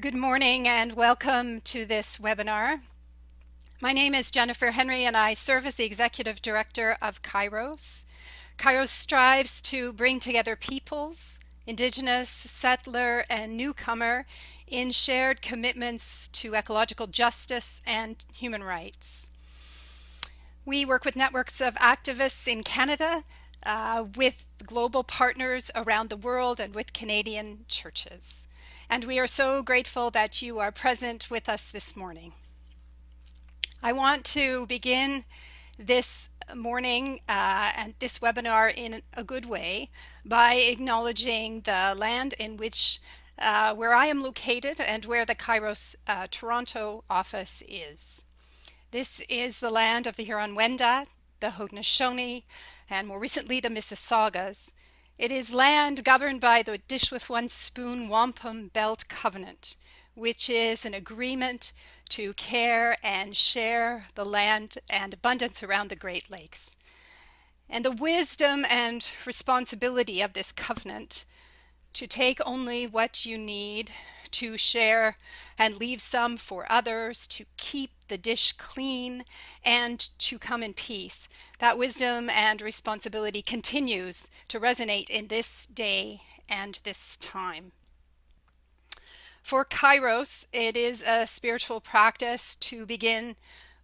Good morning and welcome to this webinar. My name is Jennifer Henry and I serve as the Executive Director of Kairos. Kairos strives to bring together peoples, Indigenous, settler, and newcomer in shared commitments to ecological justice and human rights. We work with networks of activists in Canada, uh, with global partners around the world, and with Canadian churches and we are so grateful that you are present with us this morning. I want to begin this morning uh, and this webinar in a good way by acknowledging the land in which uh, where I am located and where the Kairos uh, Toronto office is. This is the land of the Huron-Wendat, the Haudenosaunee, and more recently the Mississaugas, it is land governed by the Dish with One Spoon Wampum Belt Covenant, which is an agreement to care and share the land and abundance around the Great Lakes. And the wisdom and responsibility of this covenant to take only what you need, to share and leave some for others, to keep the dish clean, and to come in peace. That wisdom and responsibility continues to resonate in this day and this time. For Kairos, it is a spiritual practice to begin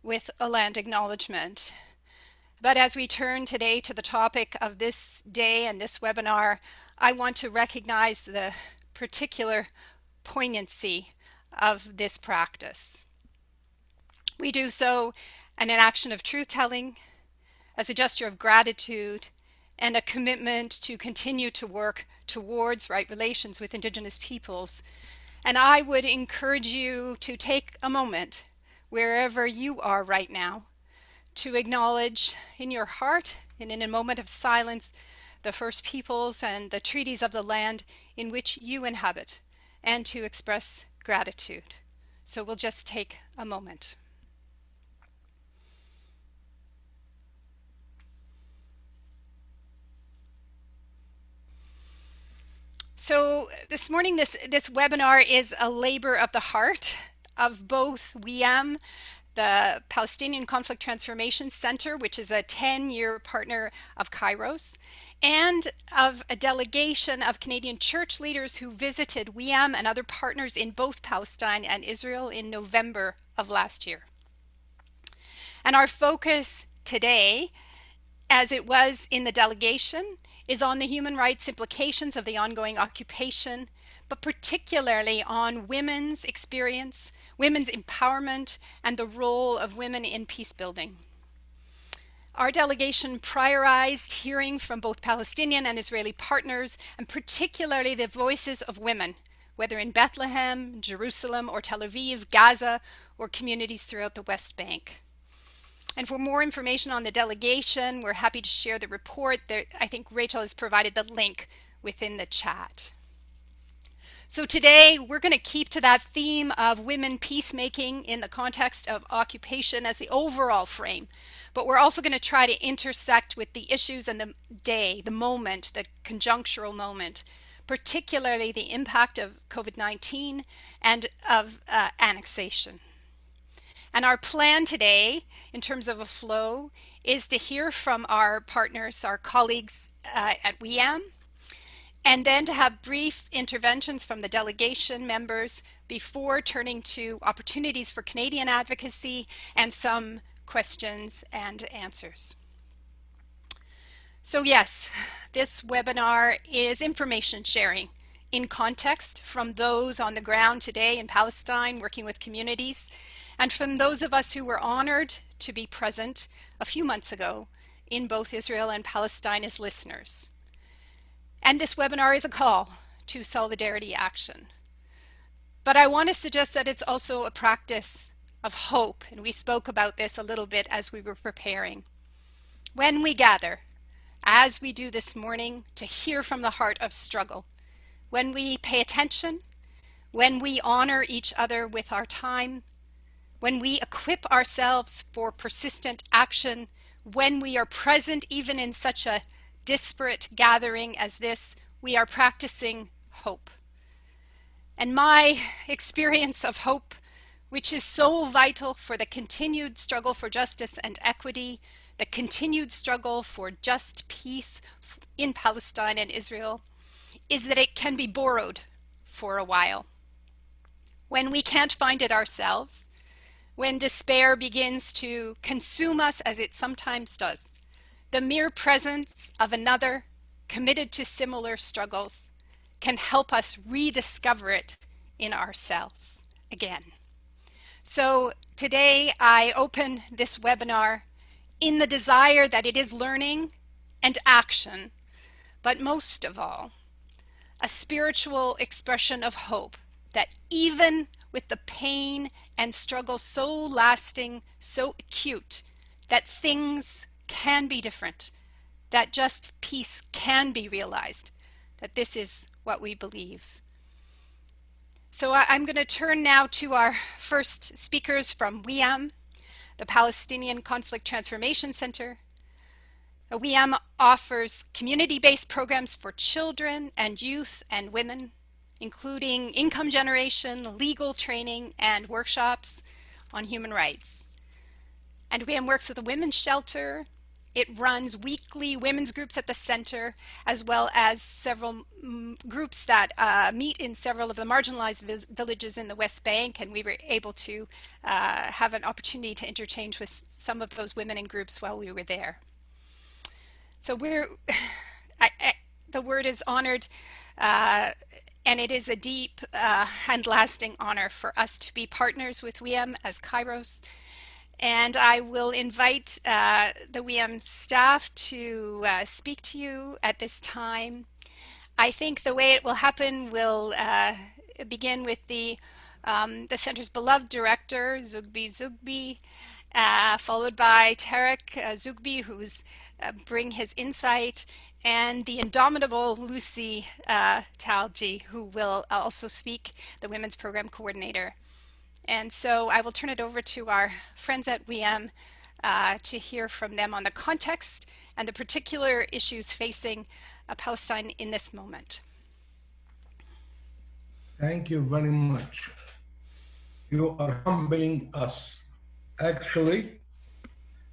with a land acknowledgement. But as we turn today to the topic of this day and this webinar, I want to recognize the particular poignancy of this practice. We do so in an action of truth telling, as a gesture of gratitude, and a commitment to continue to work towards right relations with Indigenous peoples. And I would encourage you to take a moment, wherever you are right now, to acknowledge in your heart and in a moment of silence the first peoples and the treaties of the land in which you inhabit, and to express gratitude. So we'll just take a moment. So this morning, this, this webinar is a labor of the heart of both WIAM, the Palestinian Conflict Transformation Center, which is a 10-year partner of Kairos, and of a delegation of Canadian church leaders who visited WIAM and other partners in both Palestine and Israel in November of last year. And our focus today, as it was in the delegation, is on the human rights implications of the ongoing occupation, but particularly on women's experience, women's empowerment, and the role of women in peace building. Our delegation prioritized hearing from both Palestinian and Israeli partners, and particularly the voices of women, whether in Bethlehem, Jerusalem, or Tel Aviv, Gaza, or communities throughout the West Bank. And for more information on the delegation, we're happy to share the report. There, I think Rachel has provided the link within the chat. So today we're going to keep to that theme of women peacemaking in the context of occupation as the overall frame. But we're also going to try to intersect with the issues and the day, the moment, the conjunctural moment, particularly the impact of COVID-19 and of uh, annexation. And our plan today, in terms of a flow, is to hear from our partners, our colleagues uh, at WIAM, and then to have brief interventions from the delegation members before turning to opportunities for Canadian advocacy and some questions and answers. So yes, this webinar is information sharing in context from those on the ground today in Palestine working with communities and from those of us who were honored to be present a few months ago in both Israel and Palestine as listeners. And this webinar is a call to solidarity action. But I want to suggest that it's also a practice of hope, and we spoke about this a little bit as we were preparing. When we gather, as we do this morning, to hear from the heart of struggle, when we pay attention, when we honor each other with our time, when we equip ourselves for persistent action, when we are present even in such a disparate gathering as this, we are practicing hope. and my experience of hope, which is so vital for the continued struggle for justice and equity, the continued struggle for just peace in Palestine and Israel, is that it can be borrowed for a while. When we can't find it ourselves, when despair begins to consume us as it sometimes does, the mere presence of another committed to similar struggles can help us rediscover it in ourselves again. So today I open this webinar in the desire that it is learning and action, but most of all, a spiritual expression of hope that even with the pain and struggle so lasting, so acute, that things can be different, that just peace can be realized, that this is what we believe. So I'm going to turn now to our first speakers from WIAM, the Palestinian Conflict Transformation Center. Uh, WIAM offers community-based programs for children and youth and women, including income generation, legal training, and workshops on human rights. And WIAM works with a women's shelter, it runs weekly women's groups at the center, as well as several mm, groups that uh, meet in several of the marginalized vi villages in the West Bank, and we were able to uh, have an opportunity to interchange with some of those women in groups while we were there. So we're, I, I, the word is honored, uh, and it is a deep uh, and lasting honor for us to be partners with WIAM as Kairos and I will invite uh, the WIAM staff to uh, speak to you at this time. I think the way it will happen will uh, begin with the, um, the center's beloved director, Zoughbi Zoughbi, uh, followed by Tarek uh, Zoughbi, who's uh, bring his insight, and the indomitable Lucy Talgieh, who will also speak, the Women's Program Coordinator. And so I will turn it over to our friends at WIAM uh, to hear from them on the context and the particular issues facing uh, Palestine in this moment. Thank you very much. You are humbling us. Actually,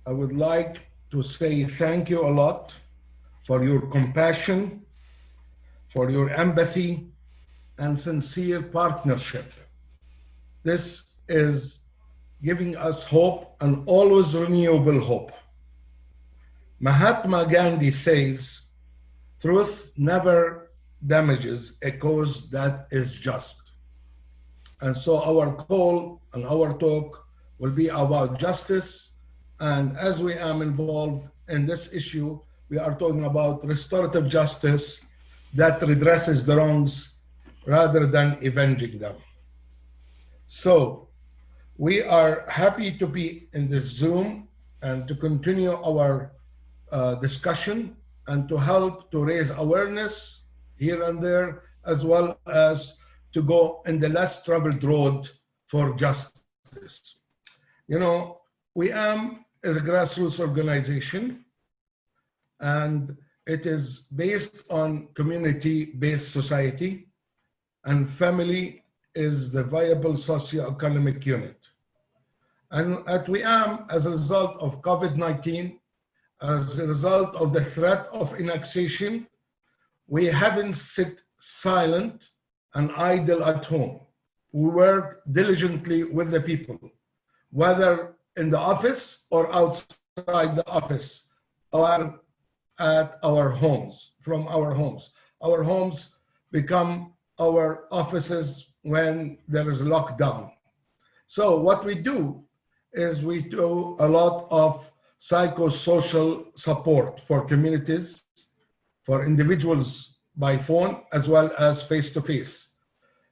I would like to say thank you a lot for your compassion, for your empathy, and sincere partnership this is giving us hope and always renewable hope. Mahatma Gandhi says, truth never damages a cause that is just. And so our call and our talk will be about justice. And as WIAM involved in this issue, we are talking about restorative justice that redresses the wrongs rather than avenging them. So we are happy to be in this Zoom and to continue our uh, discussion and to help to raise awareness here and there, as well as to go in the less traveled road for justice. You know, WIAM is a grassroots organization and it is based on community-based society and family is the viable socio-economic unit. And at WIAM, as a result of COVID-19, as a result of the threat of annexation, we haven't sit silent and idle at home. We work diligently with the people, whether in the office or outside the office or at our homes, from our homes. Our homes become our offices when there is lockdown. So what we do is we do a lot of psychosocial support for communities, for individuals by phone, as well as face-to-face. -face.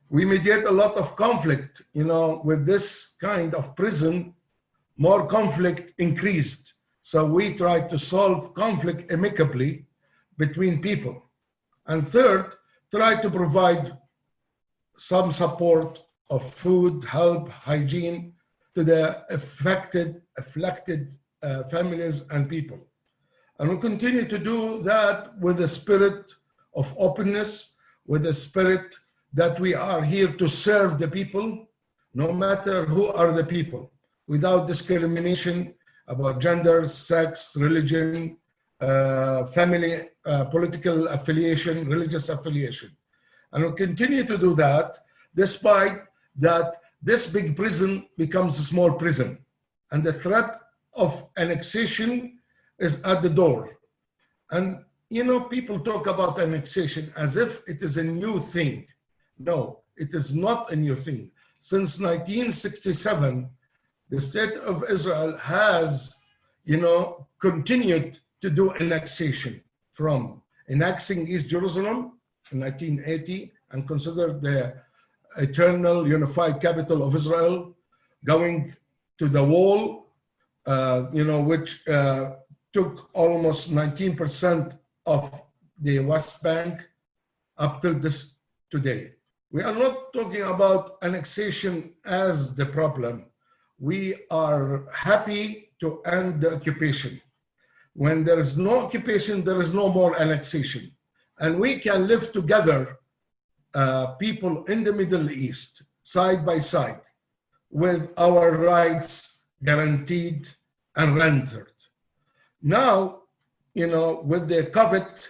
We mediate a lot of conflict, you know, with this kind of prison, more conflict increased. So we try to solve conflict amicably between people. And third, try to provide some support of food, help, hygiene to the affected, afflicted uh, families and people. And we continue to do that with a spirit of openness, with a spirit that we are here to serve the people, no matter who are the people, without discrimination about gender, sex, religion, uh, family, uh, political affiliation, religious affiliation. And we'll continue to do that despite that this big prison becomes a small prison and the threat of annexation is at the door. And you know, people talk about annexation as if it is a new thing. No, it is not a new thing. Since 1967, the state of Israel has, you know, continued to do annexation from annexing East Jerusalem in 1980 and considered the eternal unified capital of Israel, going to the wall, uh, you know, which uh, took almost 19% of the West Bank up till this today. We are not talking about annexation as the problem. We are happy to end the occupation. When there is no occupation, there is no more annexation. And we can live together, uh, people in the Middle East, side by side, with our rights guaranteed and rendered. Now, you know, with the COVID,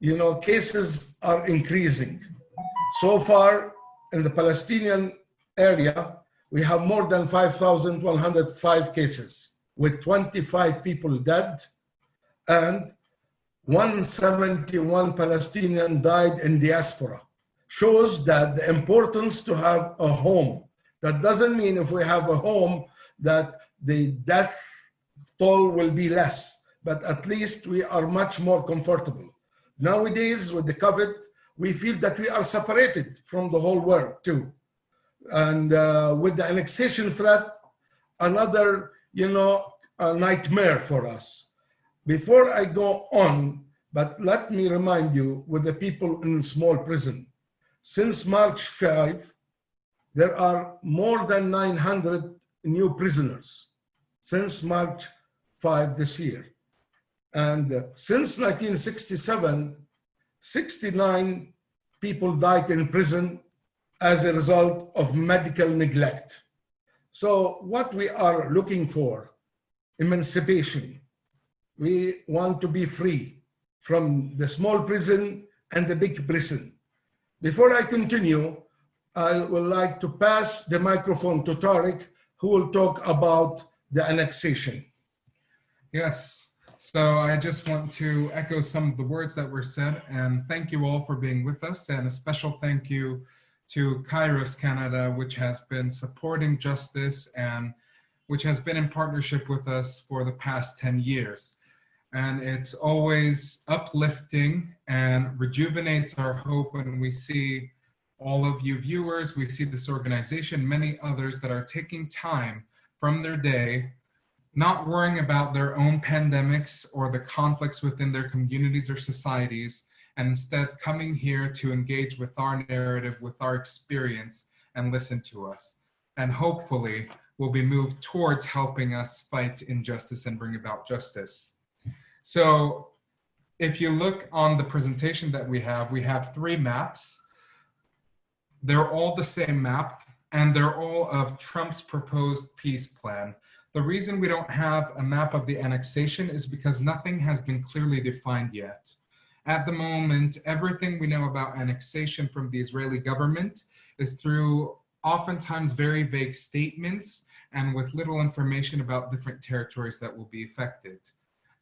you know, cases are increasing. So far in the Palestinian area, we have more than 5,105 cases with 25 people dead and 171 Palestinians died in diaspora. Shows that the importance to have a home. That doesn't mean if we have a home that the death toll will be less, but at least we are much more comfortable. Nowadays, with the COVID, we feel that we are separated from the whole world too. And uh, with the annexation threat, another, you know, nightmare for us. Before I go on, but let me remind you with the people in small prison, since March 5, there are more than 900 new prisoners since March 5 this year. And uh, since 1967, 69 people died in prison as a result of medical neglect. So what we are looking for, emancipation. We want to be free from the small prison and the big prison. Before I continue, I would like to pass the microphone to Tariq, who will talk about the annexation. Yes, so I just want to echo some of the words that were said and thank you all for being with us and a special thank you to Kairos Canada, which has been supporting justice and which has been in partnership with us for the past 10 years. And it's always uplifting and rejuvenates our hope when we see all of you viewers, we see this organization, many others that are taking time from their day not worrying about their own pandemics or the conflicts within their communities or societies, and instead coming here to engage with our narrative, with our experience, and listen to us. And hopefully will be moved towards helping us fight injustice and bring about justice. So if you look on the presentation that we have, we have three maps. They're all the same map, and they're all of Trump's proposed peace plan. The reason we don't have a map of the annexation is because nothing has been clearly defined yet. At the moment, everything we know about annexation from the Israeli government is through oftentimes very vague statements and with little information about different territories that will be affected.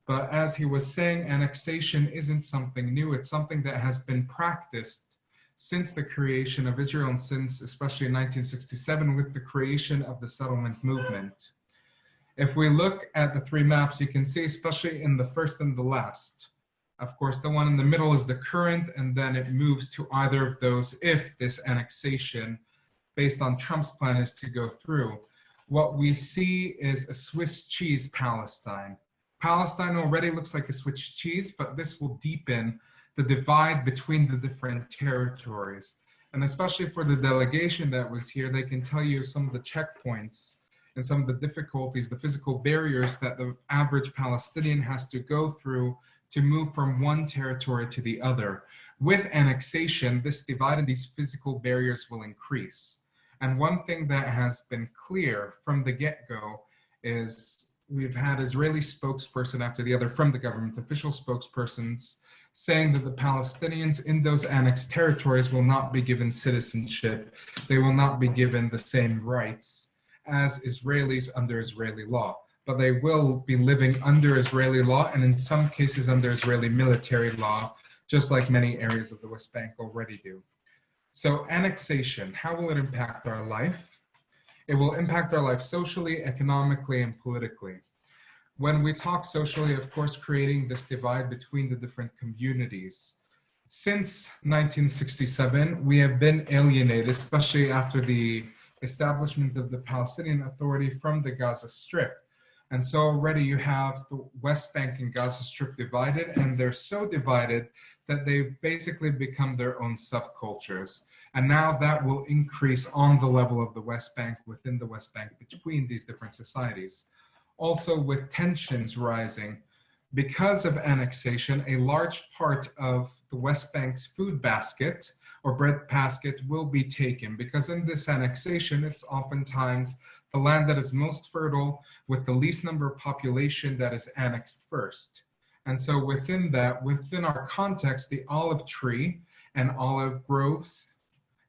But as he was saying, annexation isn't something new. It's something that has been practiced since the creation of Israel and since especially in 1967 with the creation of the settlement movement. If we look at the three maps, you can see, especially in the first and the last, of course, the one in the middle is the current, and then it moves to either of those if this annexation based on Trump's plan is to go through. What we see is a Swiss cheese Palestine. Palestine already looks like a Swiss cheese, but this will deepen the divide between the different territories. And especially for the delegation that was here, they can tell you some of the checkpoints and some of the difficulties, the physical barriers that the average Palestinian has to go through to move from one territory to the other. with annexation, this divide and these physical barriers will increase. And one thing that has been clear from the get-go is we've had Israeli spokesperson after the other from the government, official spokespersons saying that the Palestinians in those annexed territories will not be given citizenship. They will not be given the same rights as Israelis under Israeli law, but they will be living under Israeli law and in some cases under Israeli military law, just like many areas of the West Bank already do. So annexation, how will it impact our life? It will impact our life socially, economically, and politically. When we talk socially, of course, creating this divide between the different communities. Since 1967, we have been alienated, especially after the establishment of the Palestinian Authority from the Gaza Strip. And so already you have the West Bank and Gaza Strip divided, and they're so divided that they've basically become their own subcultures. And now that will increase on the level of the West Bank, within the West Bank, between these different societies. Also with tensions rising, because of annexation, a large part of the West Bank's food basket or bread basket will be taken because in this annexation, it's oftentimes the land that is most fertile with the least number of population that is annexed first. And so within that, within our context, the olive tree and olive groves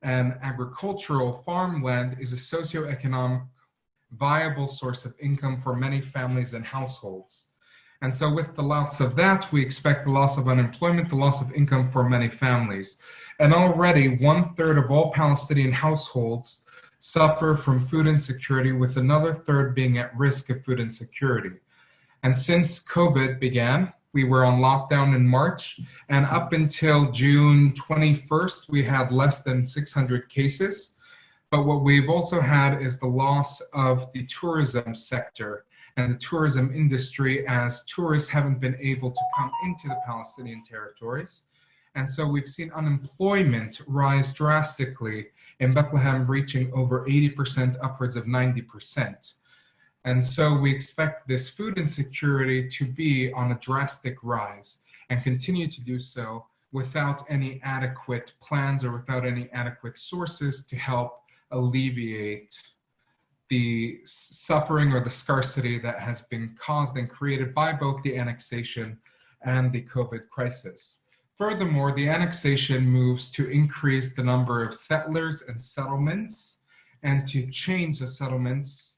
and agricultural farmland is a socioeconomic viable source of income for many families and households. And so with the loss of that, we expect the loss of unemployment, the loss of income for many families. And already one third of all Palestinian households suffer from food insecurity with another third being at risk of food insecurity. And since COVID began, we were on lockdown in March, and up until June 21st, we had less than 600 cases. But what we've also had is the loss of the tourism sector and the tourism industry as tourists haven't been able to come into the Palestinian territories. And so we've seen unemployment rise drastically in Bethlehem, reaching over 80%, upwards of 90%. And so we expect this food insecurity to be on a drastic rise and continue to do so without any adequate plans or without any adequate sources to help alleviate the suffering or the scarcity that has been caused and created by both the annexation and the COVID crisis. Furthermore, the annexation moves to increase the number of settlers and settlements and to change the settlements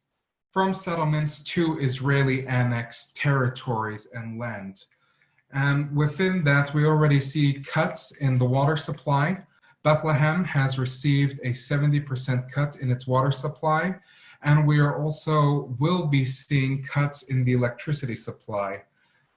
from settlements to Israeli annexed territories and land. And within that, we already see cuts in the water supply. Bethlehem has received a 70% cut in its water supply, and we are also will be seeing cuts in the electricity supply.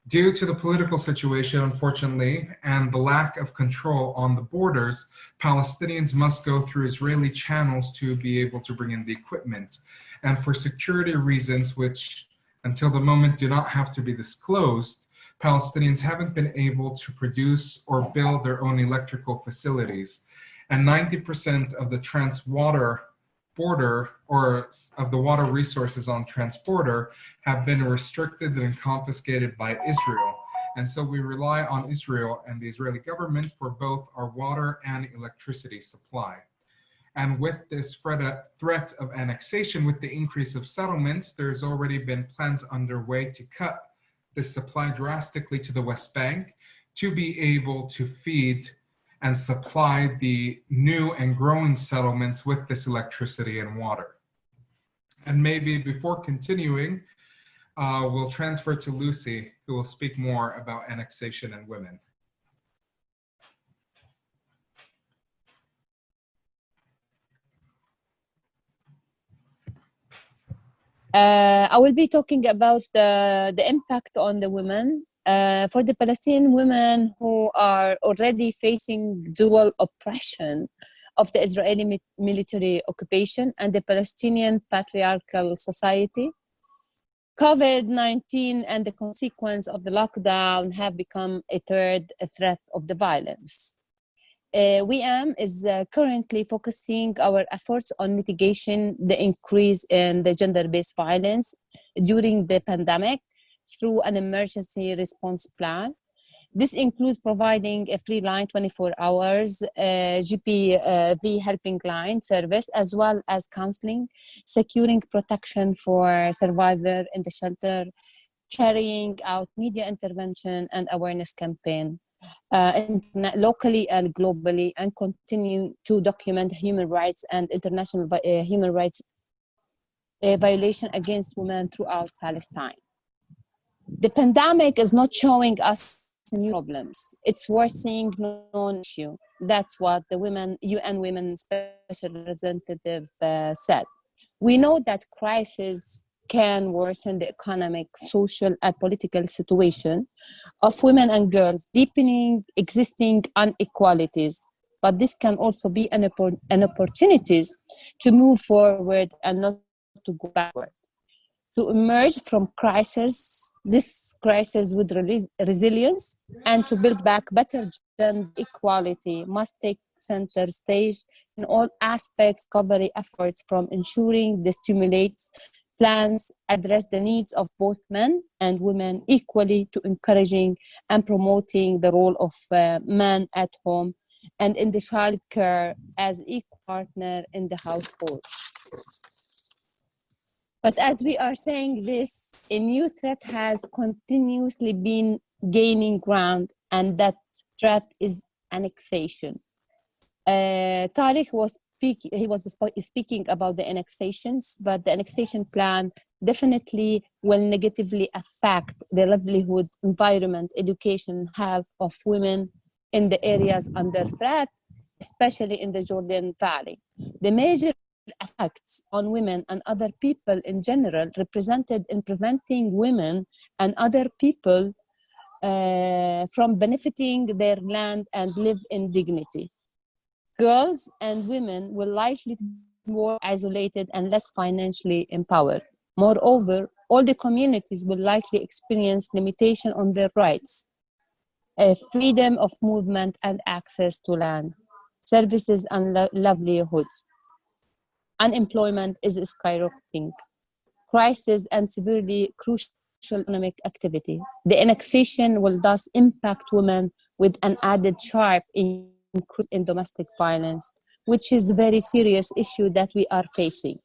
Due to the political situation, unfortunately, and the lack of control on the borders, Palestinians must go through Israeli channels to be able to bring in the equipment and for security reasons, which until the moment do not have to be disclosed, Palestinians haven't been able to produce or build their own electrical facilities. And 90% of the transwater border or of the water resources on transborder have been restricted and confiscated by Israel. And so we rely on Israel and the Israeli government for both our water and electricity supply. And with this threat of annexation, with the increase of settlements, there's already been plans underway to cut the supply drastically to the West Bank to be able to feed and supply the new and growing settlements with this electricity and water. And maybe before continuing, uh, we'll transfer to Lucy, who will speak more about annexation and women. Uh, I will be talking about the, the impact on the women. Uh, for the Palestinian women who are already facing dual oppression of the Israeli mi military occupation and the Palestinian patriarchal society, COVID-19 and the consequence of the lockdown have become a third a threat of the violence. Uh, WIAM is uh, currently focusing our efforts on mitigation the increase in the gender-based violence during the pandemic through an emergency response plan. This includes providing a free line 24 hours uh, GBV helping line service, as well as counseling, securing protection for survivor in the shelter, carrying out media intervention and awareness campaign. Uh, locally and globally and continue to document human rights and international uh, human rights uh, violation against women throughout Palestine. The pandemic is not showing us new problems. It's worsening known issue. That's what the women, UN Women Special Representative uh, said. We know that crisis can worsen the economic, social, and political situation of women and girls, deepening existing inequalities. But this can also be an, an opportunity to move forward and not to go backward. To emerge from crisis, this crisis with resilience and to build back better gender equality must take center stage in all aspects of recovery efforts from ensuring the stimulates plans address the needs of both men and women equally to encouraging and promoting the role of uh, men at home and in the child care as equal partner in the household. But as we are saying this, a new threat has continuously been gaining ground, and that threat is annexation. Uh, Tariq was speak, he was speaking about the annexations, but the annexation plan definitely will negatively affect the livelihood, environment, education, health of women in the areas under threat, especially in the Jordan Valley. The major effects on women and other people in general represented in preventing women and other people uh, from benefiting their land and live in dignity. Girls and women will likely be more isolated and less financially empowered. Moreover, all the communities will likely experience limitation on their rights, freedom of movement and access to land, services and livelihoods unemployment is skyrocketing. Crisis and severely crucial economic activity. The annexation will thus impact women with an added sharp increase in domestic violence, which is a very serious issue that we are facing.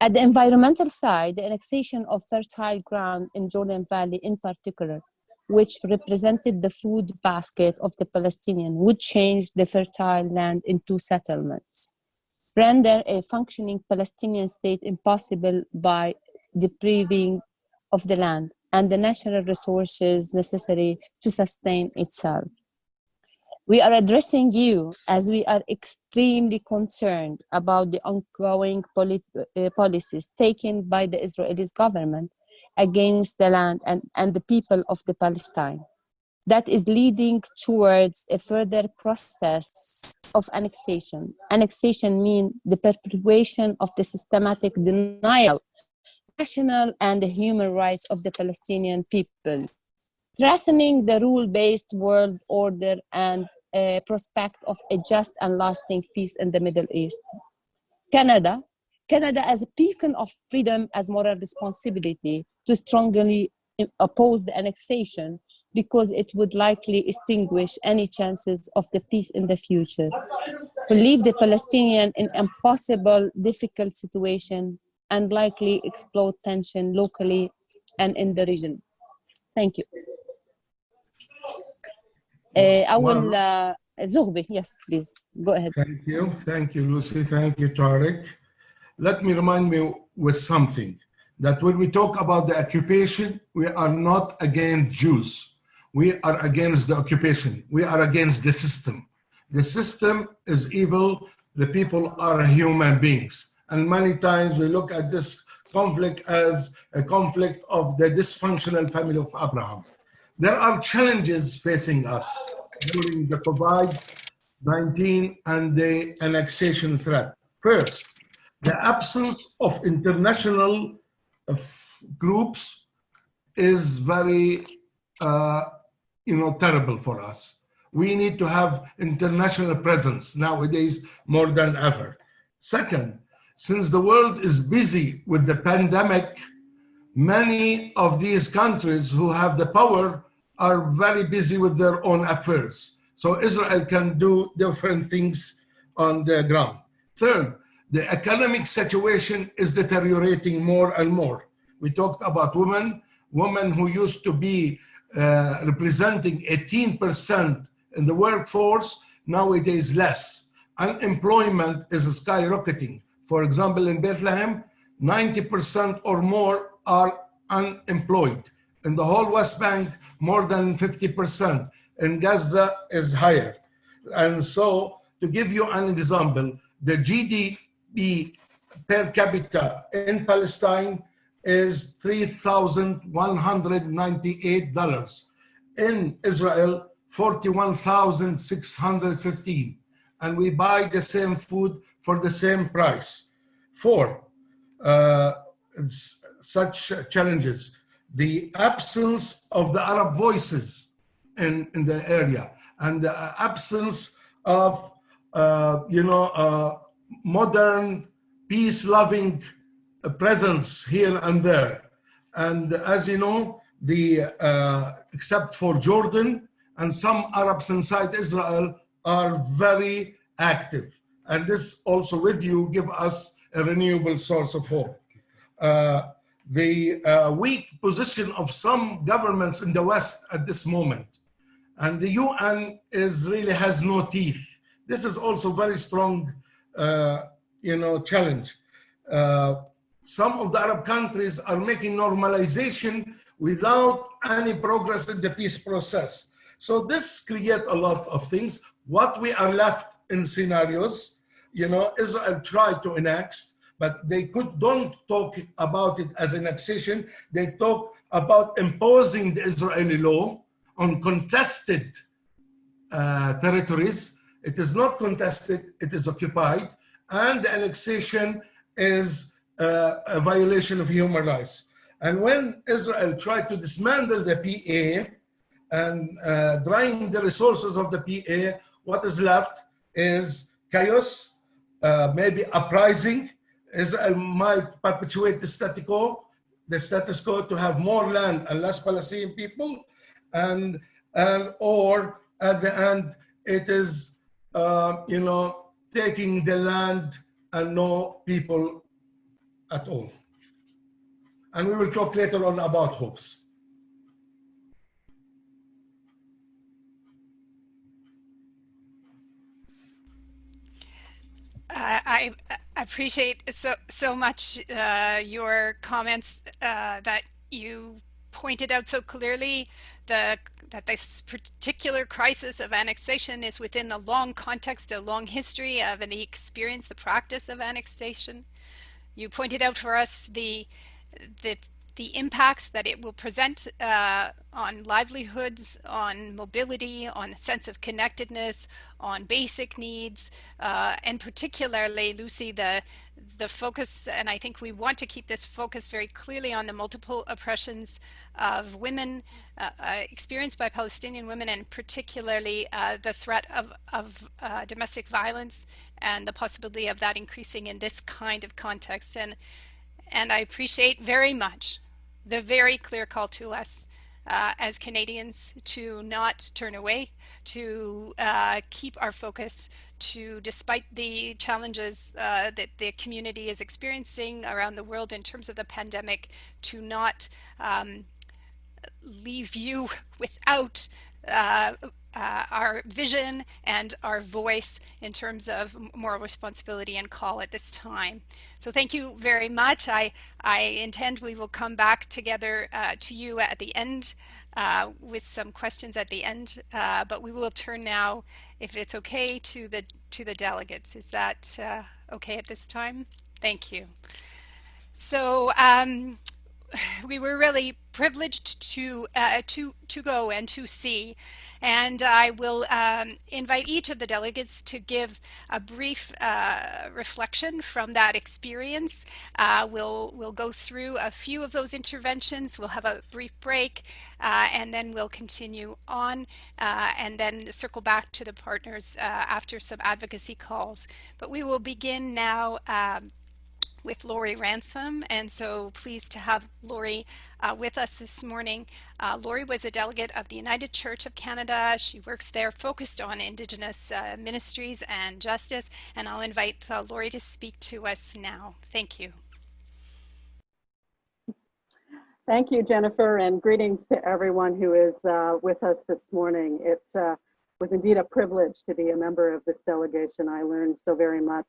At the environmental side, the annexation of fertile ground in Jordan Valley in particular, which represented the food basket of the Palestinian, would change the fertile land into settlements render a functioning Palestinian state impossible by depriving of the land and the natural resources necessary to sustain itself. We are addressing you as we are extremely concerned about the ongoing uh, policies taken by the Israeli government against the land and, and the people of the Palestine that is leading towards a further process of annexation. Annexation means the perpetuation of the systematic denial of national and the human rights of the Palestinian people, threatening the rule-based world order and a prospect of a just and lasting peace in the Middle East. Canada, Canada as a beacon of freedom as moral responsibility to strongly oppose the annexation because it would likely extinguish any chances of the peace in the future. Leave the Palestinian in impossible, difficult situation and likely explode tension locally and in the region. Thank you. Uh, I will, uh, Zoughbi, yes, please, go ahead. Thank you, thank you, Lucy, thank you, Tarek. Let me remind me with something, that when we talk about the occupation, we are not against Jews we are against the occupation. We are against the system. The system is evil. The people are human beings. And many times we look at this conflict as a conflict of the dysfunctional family of Abraham. There are challenges facing us during the COVID-19 and the annexation threat. First, the absence of international uh, groups is very uh, you know, terrible for us. We need to have international presence nowadays more than ever. Second, since the world is busy with the pandemic, many of these countries who have the power are very busy with their own affairs. So Israel can do different things on the ground. Third, the economic situation is deteriorating more and more. We talked about women, women who used to be uh, representing 18% in the workforce, now it is less. Unemployment is skyrocketing. For example, in Bethlehem, 90% or more are unemployed. In the whole West Bank, more than 50%. In Gaza is higher. And so to give you an example, the GDP per capita in Palestine is $3,198. In Israel, 41,615. And we buy the same food for the same price. Four, uh, such challenges. The absence of the Arab voices in, in the area and the absence of, uh, you know, uh, modern, peace-loving presence here and there. And as you know, the uh, except for Jordan and some Arabs inside Israel are very active. And this also with you give us a renewable source of hope. Uh, the uh, weak position of some governments in the West at this moment. And the UN is really has no teeth. This is also very strong, uh, you know, challenge. Uh, some of the Arab countries are making normalization without any progress in the peace process. So this create a lot of things. What we are left in scenarios, you know, Israel tried to enact but they could don't talk about it as an annexation. They talk about imposing the Israeli law on contested uh, territories. It is not contested, it is occupied, and the annexation is uh, a violation of human rights. And when Israel tried to dismantle the PA and uh, drain the resources of the PA, what is left is chaos, uh, maybe uprising, Israel might perpetuate the status quo, the status quo to have more land and less Palestinian people, and and or at the end it is uh, you know taking the land and no people at all. And we will talk later on about hopes. I, I appreciate so so much uh, your comments uh, that you pointed out so clearly the that this particular crisis of annexation is within the long context, a long history of the experience, the practice of annexation. You pointed out for us the the the impacts that it will present uh, on livelihoods, on mobility, on sense of connectedness, on basic needs, uh, and particularly, Lucy, the the focus, and I think we want to keep this focus very clearly on the multiple oppressions of women uh, uh experienced by Palestinian women, and particularly uh, the threat of, of uh, domestic violence and the possibility of that increasing in this kind of context. And and I appreciate very much the very clear call to us uh, as Canadians to not turn away, to uh, keep our focus, to despite the challenges uh, that the community is experiencing around the world in terms of the pandemic, to not um, leave you without uh, our vision and our voice in terms of moral responsibility and call at this time. So thank you very much. I, I intend we will come back together uh, to you at the end uh, with some questions at the end, uh, but we will turn now, if it's okay, to the, to the delegates. Is that uh, okay at this time? Thank you. So um, we were really privileged to, uh, to, to go and to see and I will um, invite each of the delegates to give a brief uh, reflection from that experience. Uh, we'll, we'll go through a few of those interventions. We'll have a brief break uh, and then we'll continue on uh, and then circle back to the partners uh, after some advocacy calls. But we will begin now um, with Lori Ransom. And so pleased to have Lori uh, with us this morning. Uh, Lori was a delegate of the United Church of Canada. She works there focused on Indigenous uh, ministries and justice. And I'll invite uh, Lori to speak to us now. Thank you. Thank you, Jennifer, and greetings to everyone who is uh, with us this morning. It uh, was indeed a privilege to be a member of this delegation. I learned so very much.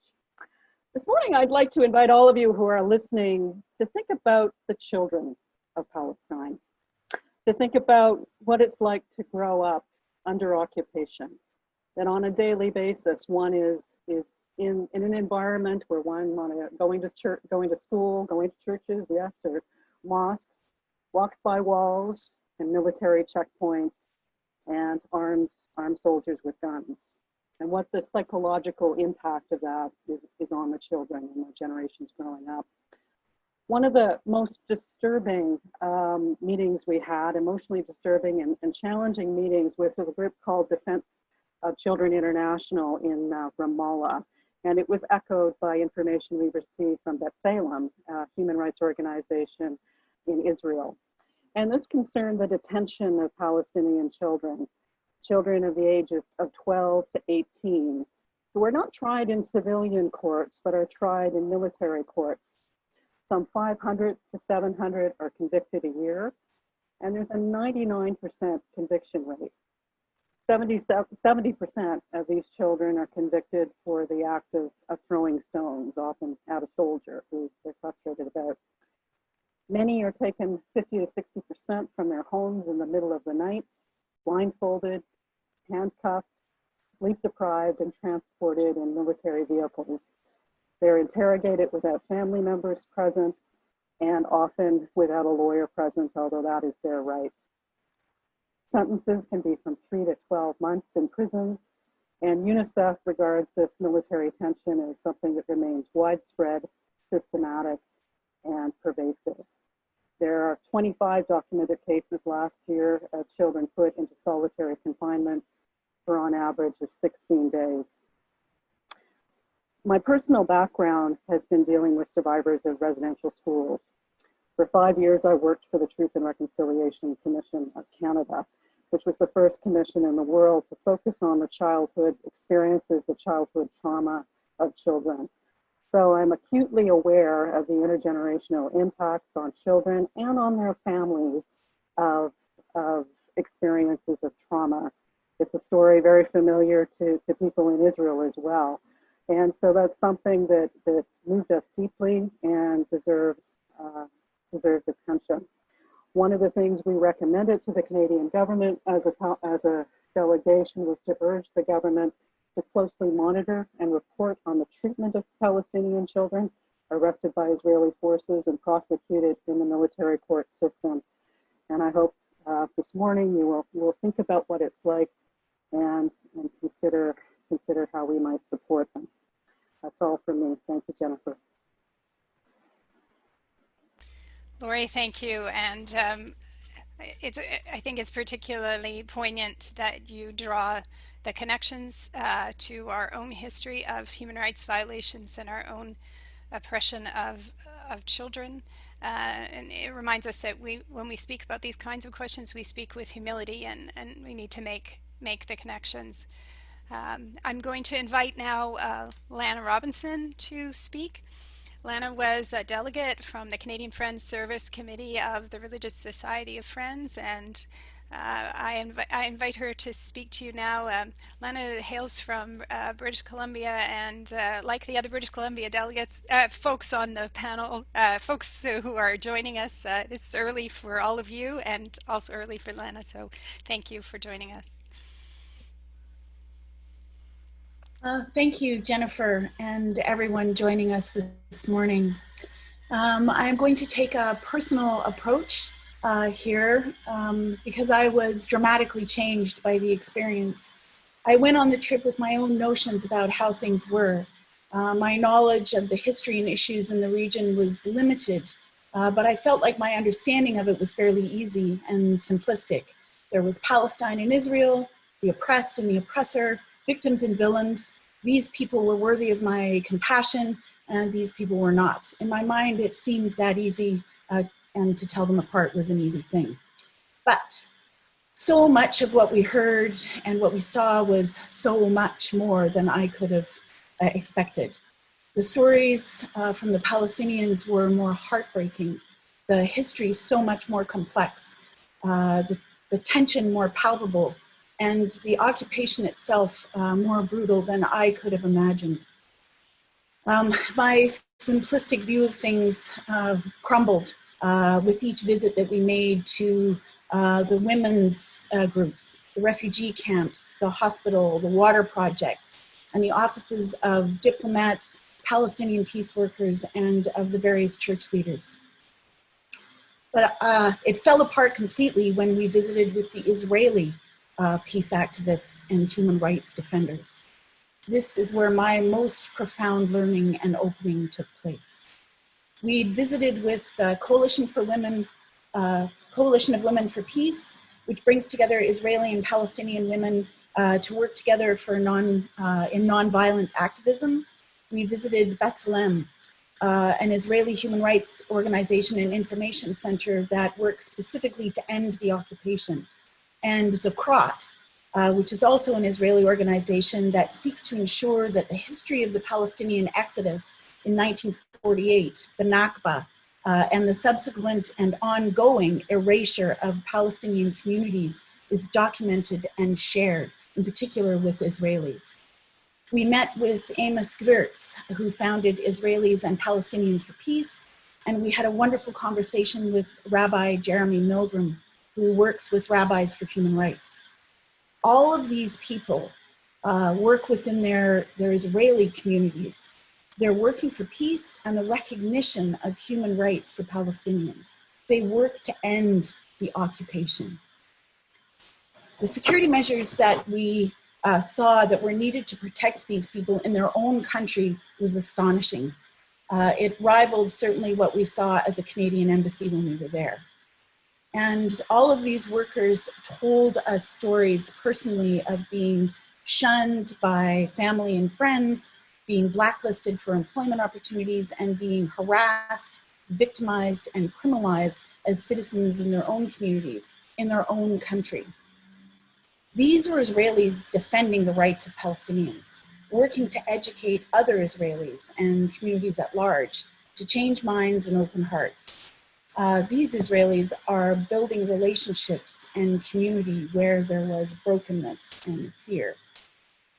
This morning, I'd like to invite all of you who are listening to think about the children of Palestine, to think about what it's like to grow up under occupation, that on a daily basis, one is, is in, in an environment where one going to church, going to school, going to churches, yes, or mosques, walks by walls and military checkpoints and armed armed soldiers with guns and what the psychological impact of that is, is on the children and the generations growing up. One of the most disturbing um, meetings we had, emotionally disturbing and, and, challenging meetings with a group called Defense of Children International in uh, Ramallah. And it was echoed by information we received from B'Tselem, a human rights organization in Israel. And this concerned the detention of Palestinian children, children of the age of, of 12 to 18, who are not tried in civilian courts, but are tried in military courts. Some 500 to 700 are convicted a year, and there's a 99% conviction rate. 70, 70% of these children are convicted for the act of, of throwing stones, often at a soldier who they're frustrated about. Many are taken 50 to 60% from their homes in the middle of the night, blindfolded, handcuffed, sleep deprived, and transported in military vehicles. They're interrogated without family members present and often without a lawyer present, although that is their right. Sentences can be from three to 12 months in prison, and UNICEF regards this military tension as something that remains widespread, systematic, and pervasive. There are 25 documented cases last year of children put into solitary confinement for on average of 16 days. My personal background has been dealing with survivors of residential schools. For five years, I worked for the Truth and Reconciliation Commission of Canada, which was the first commission in the world to focus on the childhood experiences, the childhood trauma of children. So I'm acutely aware of the intergenerational impacts on children and on their families of, of experiences of trauma. It's a story very familiar to, to people in Israel as well. And so that's something that, that moved us deeply and deserves, uh, deserves attention. One of the things we recommended to the Canadian government as a, as a delegation was to urge the government to closely monitor and report on the treatment of Palestinian children arrested by Israeli forces and prosecuted in the military court system. And I hope uh, this morning you will, will think about what it's like and, and consider, consider how we might support them. That's all for me. Thank you, Jennifer. Lori, thank you. And um, it's, I think it's particularly poignant that you draw the connections uh, to our own history of human rights violations and our own oppression of, of children. Uh, and it reminds us that we, when we speak about these kinds of questions, we speak with humility and, and we need to make, make the connections. Um, I'm going to invite now uh, Lana Robinson to speak. Lana was a delegate from the Canadian Friends Service Committee of the Religious Society of Friends and uh, I, invi I, invite her to speak to you now. Um, Lana hails from uh, British Columbia, and uh, like the other British Columbia delegates, uh, folks on the panel, uh, folks who are joining us, uh, it's early for all of you and also early for Lana, so thank you for joining us. thank you, Jennifer, and everyone joining us this morning. Um, I'm going to take a personal approach uh, here um, because I was dramatically changed by the experience. I went on the trip with my own notions about how things were. Uh, my knowledge of the history and issues in the region was limited, uh, but I felt like my understanding of it was fairly easy and simplistic. There was Palestine and Israel, the oppressed and the oppressor, victims and villains. These people were worthy of my compassion, and these people were not. In my mind, it seemed that easy, uh, and to tell them apart was an easy thing. But so much of what we heard and what we saw was so much more than I could have uh, expected. The stories uh, from the Palestinians were more heartbreaking. The history so much more complex. Uh, the, the, tension more palpable and the occupation itself uh, more brutal than I could have imagined. Um, my simplistic view of things uh, crumbled uh, with each visit that we made to uh, the women's uh, groups, the refugee camps, the hospital, the water projects, and the offices of diplomats, Palestinian peace workers, and of the various church leaders. But uh, it fell apart completely when we visited with the Israeli uh, peace activists and human rights defenders. This is where my most profound learning and opening took place. We visited with the Coalition for Women, uh, Coalition of Women for Peace, which brings together Israeli and Palestinian women uh, to work together for non, uh, in nonviolent activism. We visited B'Tselem, uh, an Israeli human rights organization and information center that works specifically to end the occupation and Zochrot, uh, which is also an Israeli organization that seeks to ensure that the history of the Palestinian exodus in 1948, the Nakba, uh, and the subsequent and ongoing erasure of Palestinian communities is documented and shared, in particular with Israelis. We met with Amos Gvirtz, who founded Israelis and Palestinians for Peace, and we had a wonderful conversation with Rabbi Jeremy Milgrom, who works with Rabbis for Human Rights. All of these people uh, work within their, their Israeli communities. They're working for peace and the recognition of human rights for Palestinians. They work to end the occupation. The security measures that we uh, saw that were needed to protect these people in their own country was astonishing. Uh, it rivaled certainly what we saw at the Canadian Embassy when we were there. And all of these workers told us stories personally of being shunned by family and friends, being blacklisted for employment opportunities, and being harassed, victimized, and criminalized as citizens in their own communities, in their own country. These were Israelis defending the rights of Palestinians, working to educate other Israelis and communities at large to change minds and open hearts uh, these Israelis are building relationships and community where there was brokenness and fear.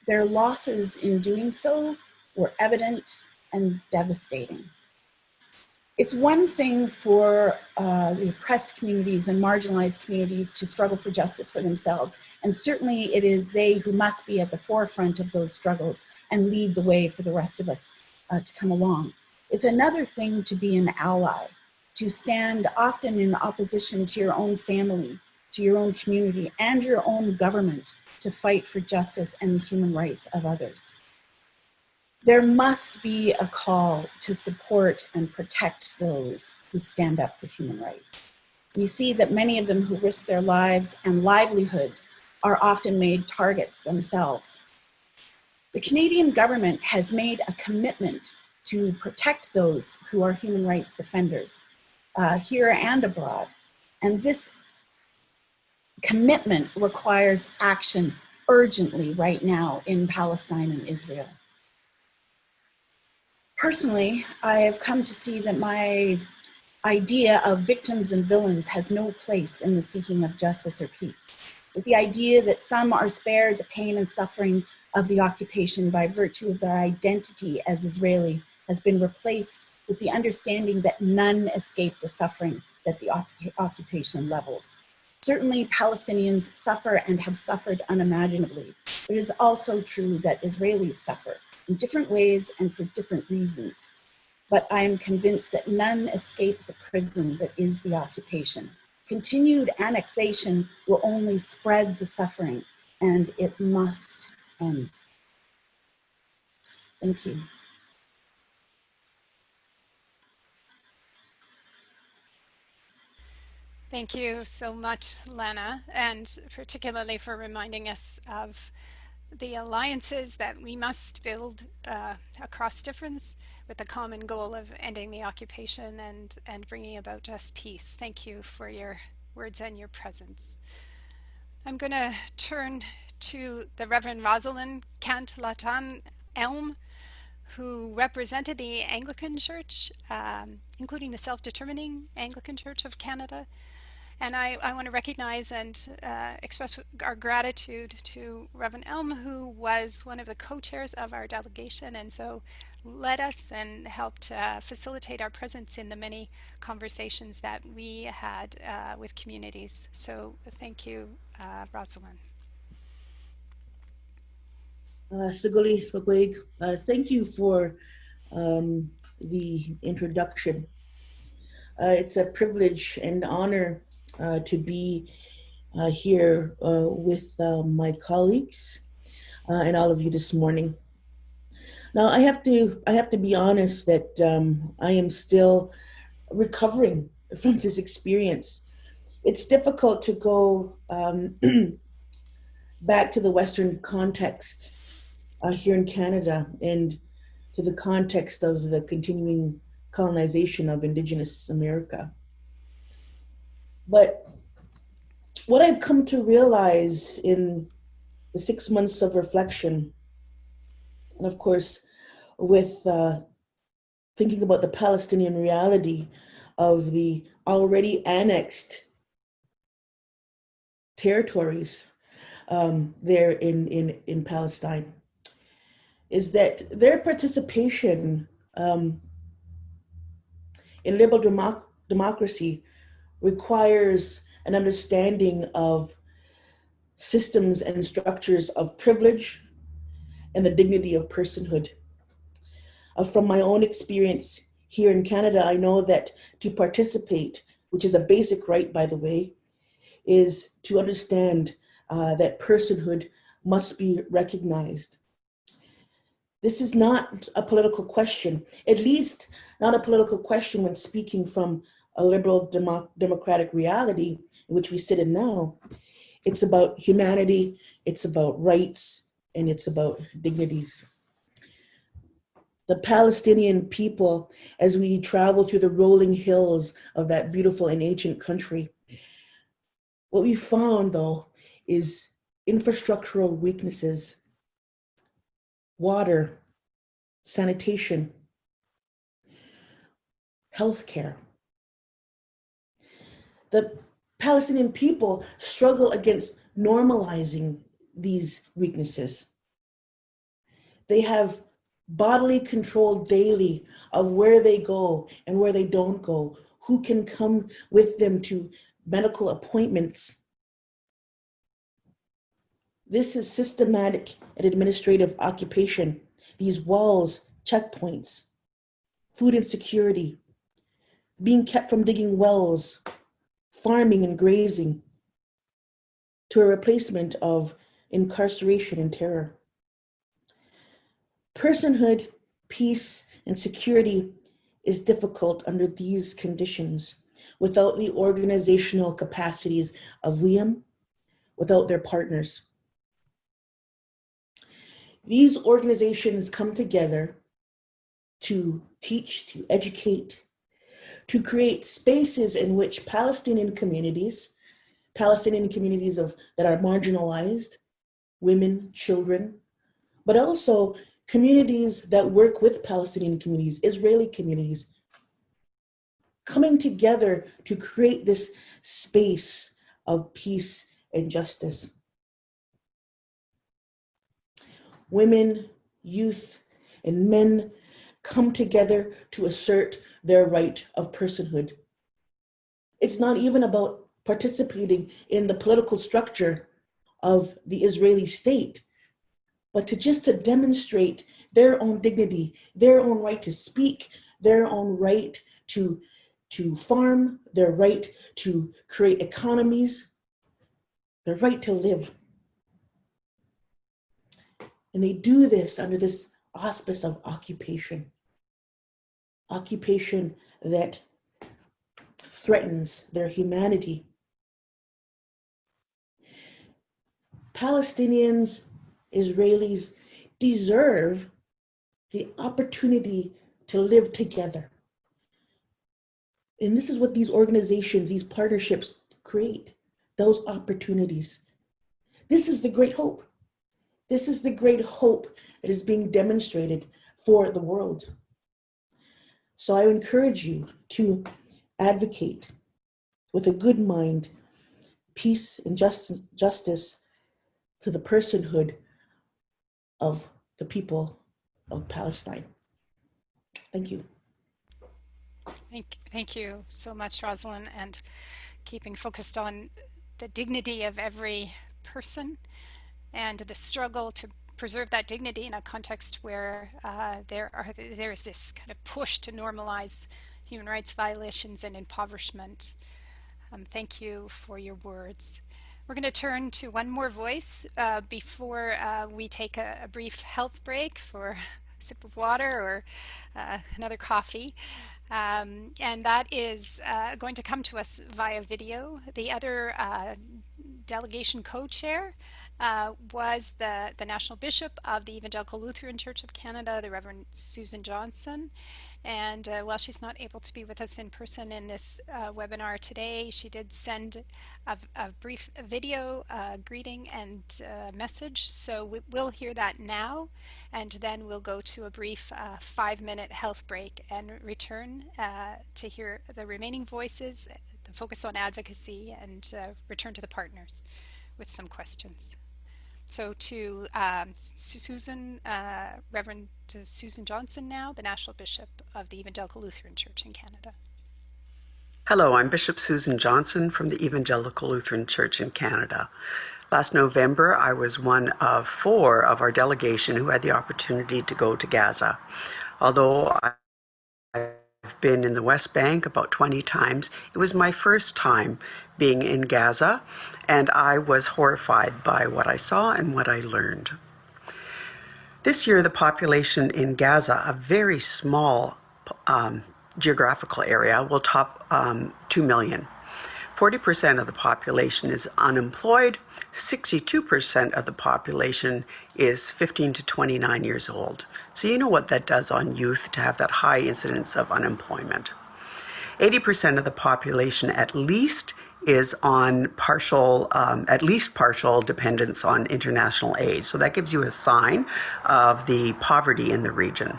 Their losses in doing so were evident and devastating. It's one thing for uh, the oppressed communities and marginalized communities to struggle for justice for themselves. And certainly it is they who must be at the forefront of those struggles and lead the way for the rest of us uh, to come along. It's another thing to be an ally to stand often in opposition to your own family, to your own community, and your own government to fight for justice and the human rights of others. There must be a call to support and protect those who stand up for human rights. We see that many of them who risk their lives and livelihoods are often made targets themselves. The Canadian government has made a commitment to protect those who are human rights defenders uh, here and abroad. And this commitment requires action urgently right now in Palestine and Israel. Personally, I have come to see that my idea of victims and villains has no place in the seeking of justice or peace. The idea that some are spared the pain and suffering of the occupation by virtue of their identity as Israeli has been replaced with the understanding that none escape the suffering that the occupation levels. Certainly Palestinians suffer and have suffered unimaginably. It is also true that Israelis suffer in different ways and for different reasons. But I am convinced that none escape the prison that is the occupation. Continued annexation will only spread the suffering and it must end. Thank you. Thank you so much, Lena, and particularly for reminding us of the alliances that we must build uh, across difference with the common goal of ending the occupation and, and bringing about just peace. Thank you for your words and your presence. I'm going to turn to the Reverend Rosalind Kant-Latan Elm, who represented the Anglican Church, um, including the Self-Determining Anglican Church of Canada. And I, I want to recognize and uh, express our gratitude to Reverend Elm, who was one of the co-chairs of our delegation and so led us and helped uh, facilitate our presence in the many conversations that we had uh, with communities. So thank you, uh, Rosalind. Uh, Sogweg, uh, thank you for um, the introduction. Uh, it's a privilege and honor uh, to be uh, here uh, with my colleagues and all of you this morning. Now I have to I have to be honest that um, I am still recovering from this experience. It's difficult to go um, back to the Western context uh, here in Canada and to the context of the continuing colonization of Indigenous America. But what I've come to realize in the six months of reflection, and of course, with uh, thinking about the Palestinian reality of the already annexed territories um, there in, in, in Palestine is that their participation um, in liberal democ democracy requires an understanding of systems and structures of privilege and the dignity of personhood. Uh, from my own experience here in Canada, I know that to participate, which is a basic right, by the way, is to understand uh, that personhood must be recognized this is not a political question, at least not a political question when speaking from a liberal demo democratic reality in which we sit in now. It's about humanity, it's about rights, and it's about dignities. The Palestinian people, as we travel through the rolling hills of that beautiful and ancient country, what we found though is infrastructural weaknesses water, sanitation, healthcare. The Palestinian people struggle against normalizing these weaknesses. They have bodily control daily of where they go and where they don't go, who can come with them to medical appointments, this is systematic and administrative occupation. These walls, checkpoints, food insecurity, being kept from digging wells, farming and grazing, to a replacement of incarceration and terror. Personhood, peace, and security is difficult under these conditions without the organizational capacities of WIAM, without their partners. These organizations come together to teach, to educate, to create spaces in which Palestinian communities, Palestinian communities of that are marginalized, women, children, but also communities that work with Palestinian communities, Israeli communities, coming together to create this space of peace and justice. Women, youth, and men come together to assert their right of personhood. It's not even about participating in the political structure of the Israeli state, but to just to demonstrate their own dignity, their own right to speak, their own right to, to farm, their right to create economies, their right to live. And they do this under this auspice of occupation. Occupation that threatens their humanity. Palestinians Israelis deserve the opportunity to live together. And this is what these organizations, these partnerships create those opportunities. This is the great hope. This is the great hope that is being demonstrated for the world. So I encourage you to advocate with a good mind, peace and justice, justice to the personhood of the people of Palestine. Thank you. Thank, thank you so much, Rosalind, and keeping focused on the dignity of every person and the struggle to preserve that dignity in a context where uh, there are there is this kind of push to normalize human rights violations and impoverishment. Um, thank you for your words. We're going to turn to one more voice uh, before uh, we take a, a, brief health break for a sip of water or uh, another coffee. Um, and that is uh, going to come to us via video. The other uh, delegation co-chair uh, was the, the National Bishop of the Evangelical Lutheran Church of Canada, the Reverend Susan Johnson. And uh, while she's not able to be with us in person in this uh, webinar today, she did send a, a brief video uh, greeting and uh, message. So we, will hear that now, and then we'll go to a brief uh, five-minute health break and return to hear the remaining voices, the focus on advocacy, and return to the partners with some questions. So to um, Susan, uh, Reverend Susan Johnson now, the National Bishop of the Evangelical Lutheran Church in Canada. Hello, I'm Bishop Susan Johnson from the Evangelical Lutheran Church in Canada. Last November, I was one of four of our delegation who had the opportunity to go to Gaza. Although I've been in the West Bank about 20 times, it was my first time being in Gaza, and I was horrified by what I saw and what I learned. This year, the population in Gaza, a very small um, geographical area, will top um, 2 million. 40% of the population is unemployed, 62% of the population is 15 to 29 years old. So you know what that does on youth to have that high incidence of unemployment. 80% of the population at least is on partial, um, at least partial dependence on international aid. So that gives you a sign of the poverty in the region.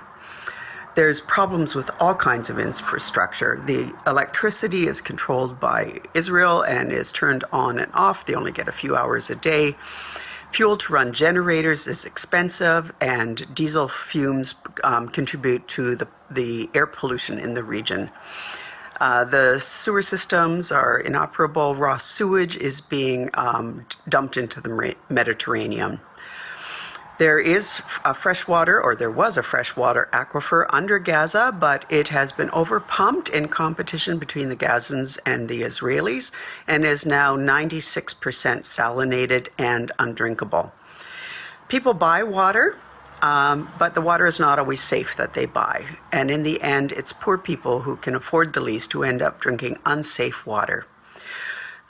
There's problems with all kinds of infrastructure. The electricity is controlled by Israel and is turned on and off. They only get a few hours a day. Fuel to run generators is expensive, and diesel fumes um, contribute to the, the air pollution in the region. Uh, the sewer systems are inoperable. Raw sewage is being um, dumped into the Mediterranean. There is a freshwater, or there was a freshwater aquifer under Gaza, but it has been overpumped in competition between the Gazans and the Israelis and is now 96% salinated and undrinkable. People buy water um, but the water is not always safe that they buy. And in the end, it's poor people who can afford the least who end up drinking unsafe water.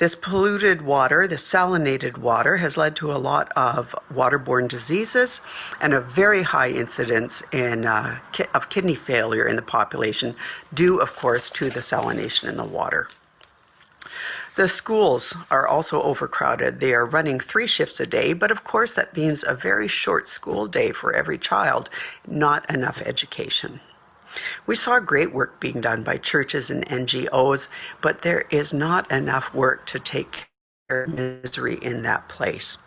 This polluted water, the salinated water, has led to a lot of waterborne diseases and a very high incidence in, uh, ki of kidney failure in the population, due, of course, to the salination in the water. The schools are also overcrowded. They are running three shifts a day, but of course, that means a very short school day for every child, not enough education. We saw great work being done by churches and NGOs, but there is not enough work to take care of misery in that place.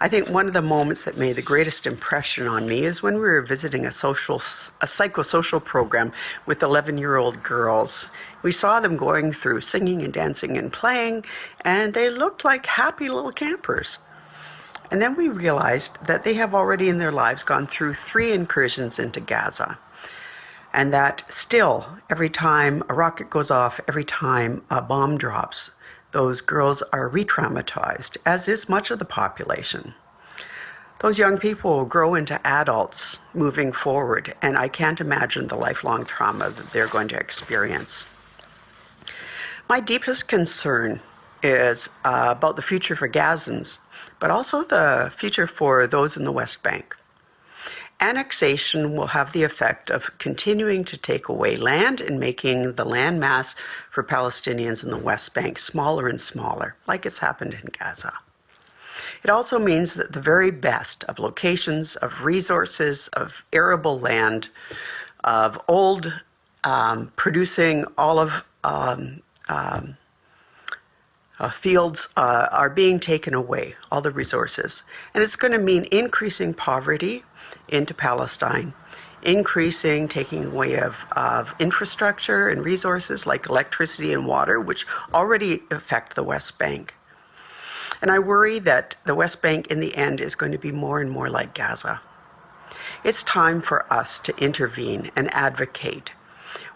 I think one of the moments that made the greatest impression on me is when we were visiting a social, a psychosocial program with 11 year old girls. We saw them going through singing and dancing and playing, and they looked like happy little campers. And then we realized that they have already in their lives gone through three incursions into Gaza. And that still, every time a rocket goes off, every time a bomb drops, those girls are re traumatized, as is much of the population. Those young people will grow into adults moving forward, and I can't imagine the lifelong trauma that they're going to experience. My deepest concern is uh, about the future for Gazans, but also the future for those in the West Bank. Annexation will have the effect of continuing to take away land and making the land mass for Palestinians in the West Bank smaller and smaller, like it's happened in Gaza. It also means that the very best of locations, of resources, of arable land, of old um, producing olive um, um, uh, fields uh, are being taken away, all the resources. And it's going to mean increasing poverty into Palestine, increasing taking away of, of infrastructure and resources like electricity and water, which already affect the West Bank. And I worry that the West Bank in the end is going to be more and more like Gaza. It's time for us to intervene and advocate.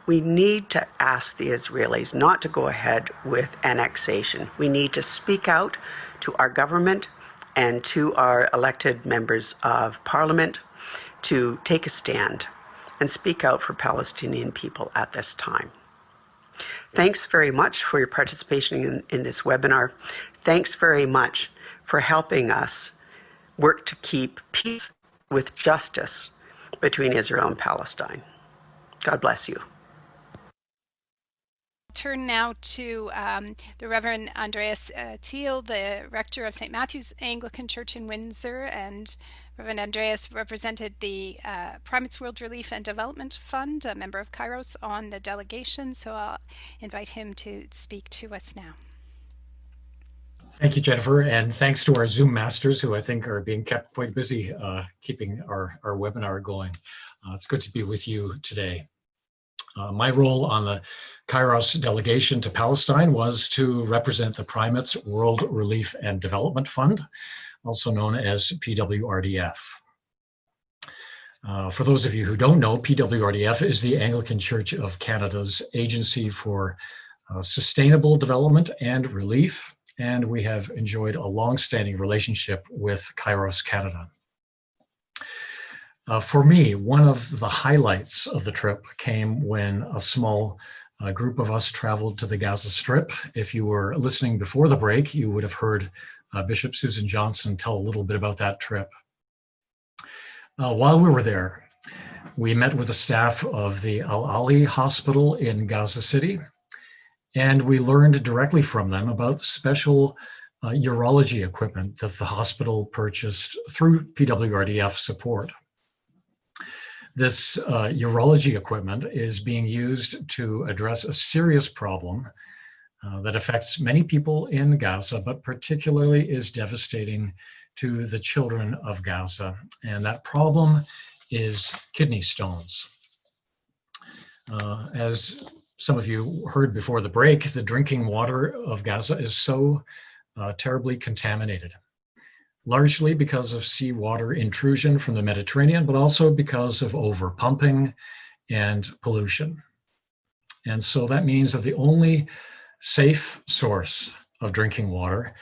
We need to ask the Israelis not to go ahead with annexation. We need to speak out to our government and to our elected members of parliament to take a stand and speak out for Palestinian people at this time. Thanks very much for your participation in, in this webinar. Thanks very much for helping us work to keep peace with justice between Israel and Palestine. God bless you. Turn now to um, the Reverend Andreas uh, Thiel, the rector of St. Matthew's Anglican Church in Windsor, and Reverend Andreas represented the uh, Primates World Relief and Development Fund, a member of Kairos, on the delegation. So I'll invite him to speak to us now. Thank you, Jennifer, and thanks to our Zoom masters who I think are being kept quite busy uh, keeping our, our webinar going. Uh, it's good to be with you today. Uh, my role on the Kairos delegation to Palestine was to represent the Primates World Relief and Development Fund, also known as PWRDF. Uh, for those of you who don't know, PWRDF is the Anglican Church of Canada's agency for uh, sustainable development and relief and we have enjoyed a long-standing relationship with Kairos Canada. Uh, for me, one of the highlights of the trip came when a small uh, group of us traveled to the Gaza Strip. If you were listening before the break, you would have heard Bishop Susan Johnson tell a little bit about that trip. Uh, while we were there, we met with the staff of the Al Ahli Hospital in Gaza City, and we learned directly from them about special uh, urology equipment that the hospital purchased through PWRDF support. This uh, urology equipment is being used to address a serious problem uh, that affects many people in Gaza, but particularly is devastating to the children of Gaza. And that problem is kidney stones. Uh, as some of you heard before the break, the drinking water of Gaza is so uh, terribly contaminated, largely because of seawater intrusion from the Mediterranean, but also because of overpumping and pollution. And so that means that the only safe source of drinking water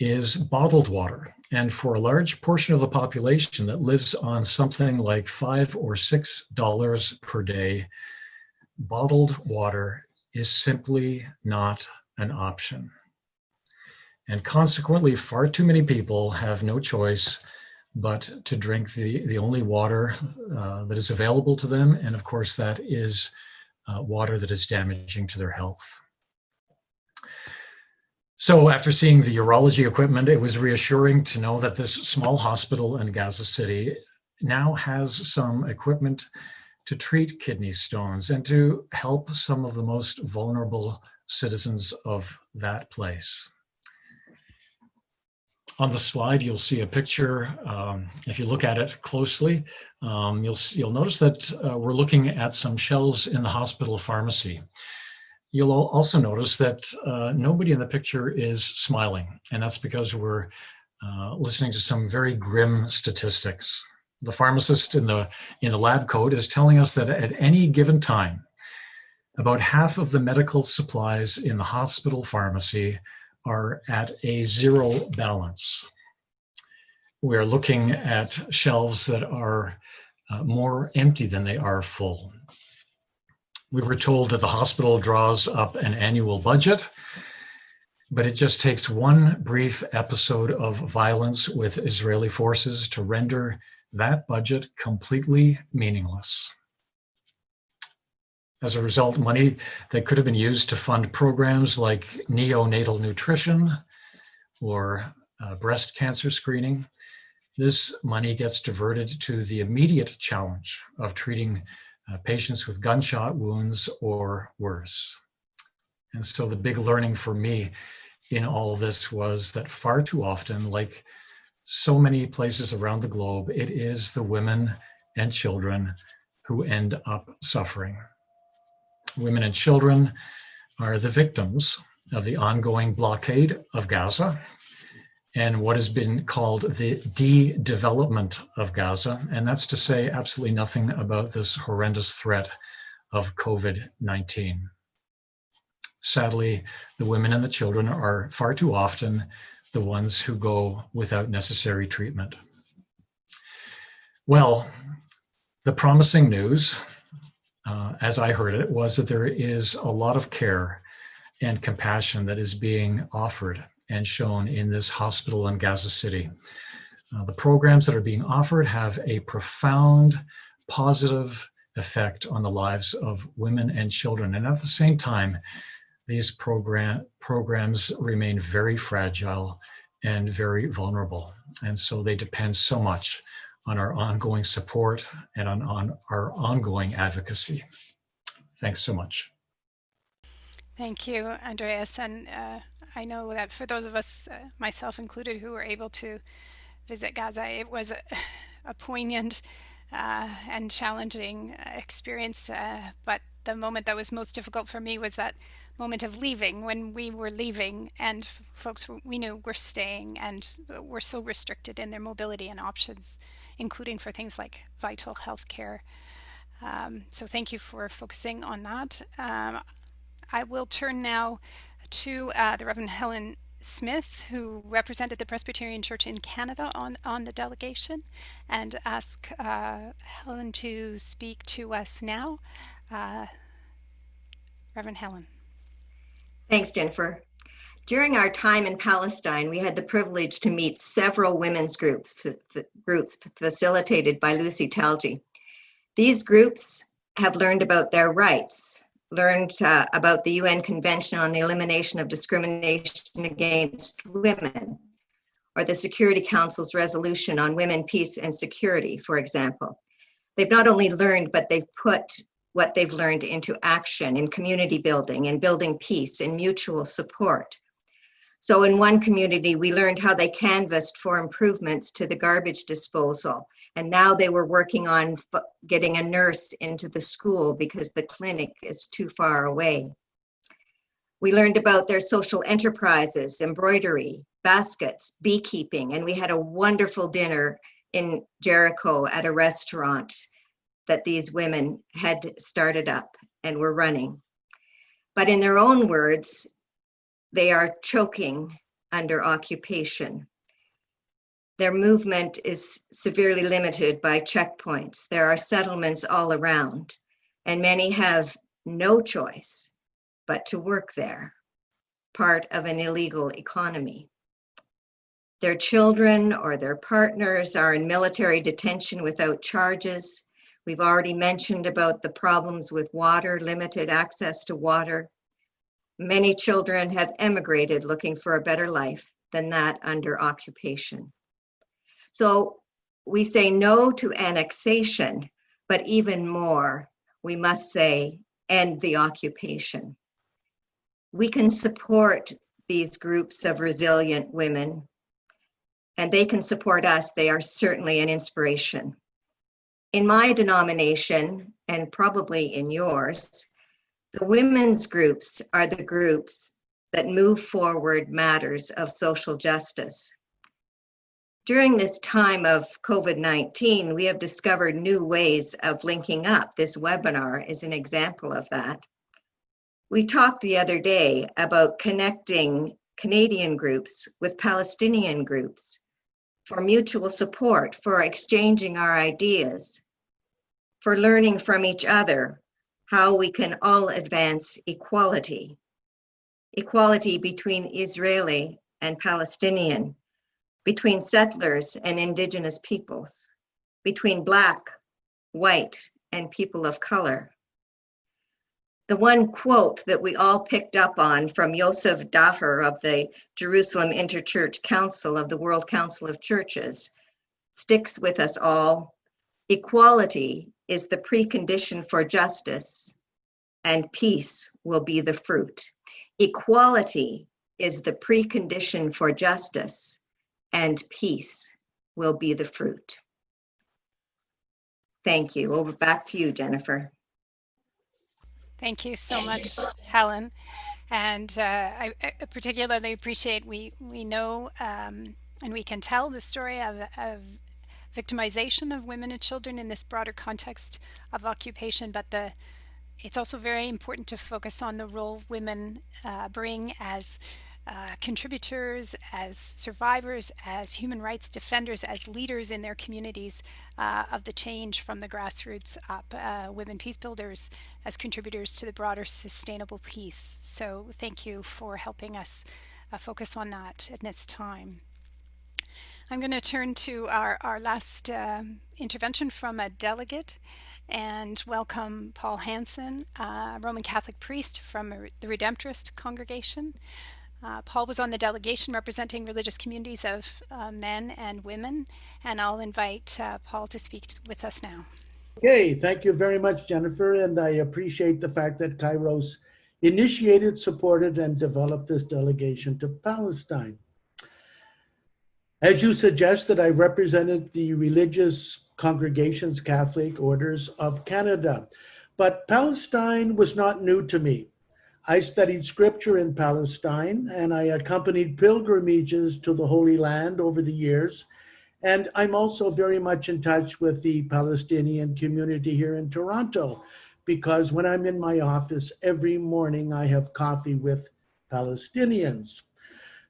is bottled water. And for a large portion of the population that lives on something like five or six dollars per day, bottled water is simply not an option. And consequently, far too many people have no choice but to drink the, the only water uh, that is available to them. And of course, that is uh, water that is damaging to their health. So after seeing the urology equipment, it was reassuring to know that this small hospital in Gaza City now has some equipment to treat kidney stones and to help some of the most vulnerable citizens of that place. On the slide, you'll see a picture. Um, if you look at it closely, um, you'll, you'll notice that uh, we're looking at some shelves in the hospital pharmacy. You'll also notice that uh, nobody in the picture is smiling, and that's because we're uh, listening to some very grim statistics. The pharmacist in the in the lab coat is telling us that at any given time about half of the medical supplies in the hospital pharmacy are at a zero balance. We're looking at shelves that are uh, more empty than they are full we were told that the hospital draws up an annual budget but it just takes one brief episode of violence with Israeli forces to render that budget completely meaningless. As a result, money that could have been used to fund programs like neonatal nutrition or uh, breast cancer screening, this money gets diverted to the immediate challenge of treating uh, patients with gunshot wounds or worse. And so the big learning for me in all this was that far too often, like so many places around the globe, it is the women and children who end up suffering. Women and children are the victims of the ongoing blockade of Gaza and what has been called the de-development of Gaza. And that's to say absolutely nothing about this horrendous threat of COVID-19. Sadly, the women and the children are far too often the ones who go without necessary treatment. Well, the promising news, uh, as I heard it, was that there is a lot of care and compassion that is being offered and shown in this hospital in Gaza City. Uh, the programs that are being offered have a profound positive effect on the lives of women and children. And at the same time, these program, programs remain very fragile and very vulnerable. And so they depend so much on our ongoing support and on, on our ongoing advocacy. Thanks so much. Thank you, Andreas. And uh, I know that for those of us, uh, myself included, who were able to visit Gaza, it was a, a poignant uh, and challenging experience. Uh, but the moment that was most difficult for me was that moment of leaving when we were leaving and folks we knew were staying and were so restricted in their mobility and options, including for things like vital health care. Um, so thank you for focusing on that. Um, I will turn now to uh, the Reverend Helen Smith, who represented the Presbyterian Church in Canada on, on the delegation, and ask uh, Helen to speak to us now. Uh, Reverend Helen. Thanks, Jennifer. During our time in Palestine, we had the privilege to meet several women's groups, groups facilitated by Lucy Talgieh. These groups have learned about their rights, learned uh, about the UN Convention on the Elimination of Discrimination Against Women, or the Security Council's resolution on women, peace, and security, for example. They've not only learned, but they've put what they've learned into action in community building and building peace and mutual support. So in one community, we learned how they canvassed for improvements to the garbage disposal and now they were working on getting a nurse into the school because the clinic is too far away. We learned about their social enterprises, embroidery, baskets, beekeeping, and we had a wonderful dinner in Jericho at a restaurant that these women had started up and were running. But in their own words, they are choking under occupation. Their movement is severely limited by checkpoints. There are settlements all around, and many have no choice but to work there, part of an illegal economy. Their children or their partners are in military detention without charges. We've already mentioned about the problems with water, limited access to water. Many children have emigrated looking for a better life than that under occupation. So we say no to annexation, but even more, we must say end the occupation. We can support these groups of resilient women and they can support us. They are certainly an inspiration. In my denomination, and probably in yours, the women's groups are the groups that move forward matters of social justice. During this time of COVID-19, we have discovered new ways of linking up. This webinar is an example of that. We talked the other day about connecting Canadian groups with Palestinian groups for mutual support, for exchanging our ideas, for learning from each other how we can all advance equality. equality between Israeli and Palestinian, between settlers and indigenous peoples, between black, white, and people of color. The one quote that we all picked up on from Yosef Daher of the Jerusalem Interchurch Council of the World Council of Churches sticks with us all. Equality is the precondition for justice, and peace will be the fruit. Equality is the precondition for justice, and peace will be the fruit. Thank you. Over back to you, Jennifer. Thank you so much, Helen. And uh, I, I, particularly appreciate we we know um, and we can tell the story of, of victimization of women and children in this broader context of occupation, but the it's also very important to focus on the role women uh, bring as uh, contributors, as survivors, as human rights defenders, as leaders in their communities uh, of the change from the grassroots up, uh, women peace builders as contributors to the broader sustainable peace. So thank you for helping us uh, focus on that at this time. I'm going to turn to our, our last um, intervention from a delegate and welcome Paul Hansen, Roman Catholic priest from the Redemptorist congregation. Uh, Paul was on the delegation representing religious communities of uh, men and women, and I'll invite uh, Paul to speak with us now. Okay, thank you very much, Jennifer, and I appreciate the fact that Kairos initiated, supported, and developed this delegation to Palestine. As you suggested, I represented the religious congregations, Catholic orders of Canada, but Palestine was not new to me. I studied scripture in Palestine and I accompanied pilgrimages to the Holy Land over the years. And I'm also very much in touch with the Palestinian community here in Toronto because when I'm in my office every morning, I have coffee with Palestinians.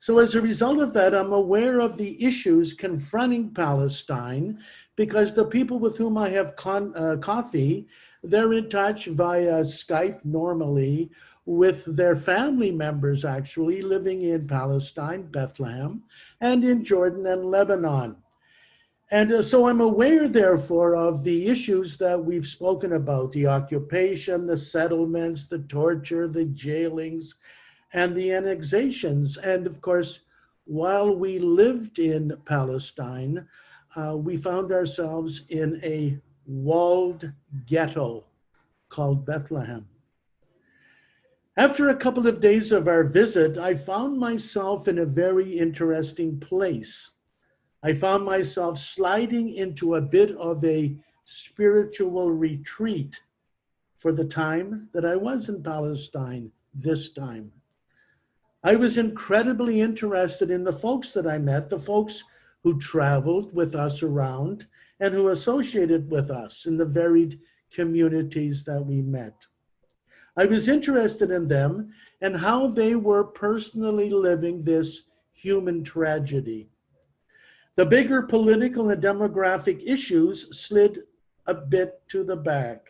So as a result of that, I'm aware of the issues confronting Palestine because the people with whom I have uh, coffee, they're in touch via Skype normally with their family members actually living in Palestine, Bethlehem, and in Jordan and Lebanon. And uh, so I'm aware, therefore, of the issues that we've spoken about, the occupation, the settlements, the torture, the jailings, and the annexations. And of course, while we lived in Palestine, uh, we found ourselves in a walled ghetto called Bethlehem. After a couple of days of our visit, I found myself in a very interesting place. I found myself sliding into a bit of a spiritual retreat for the time that I was in Palestine this time. I was incredibly interested in the folks that I met, the folks who traveled with us around and who associated with us in the varied communities that we met. I was interested in them and how they were personally living this human tragedy. The bigger political and demographic issues slid a bit to the back.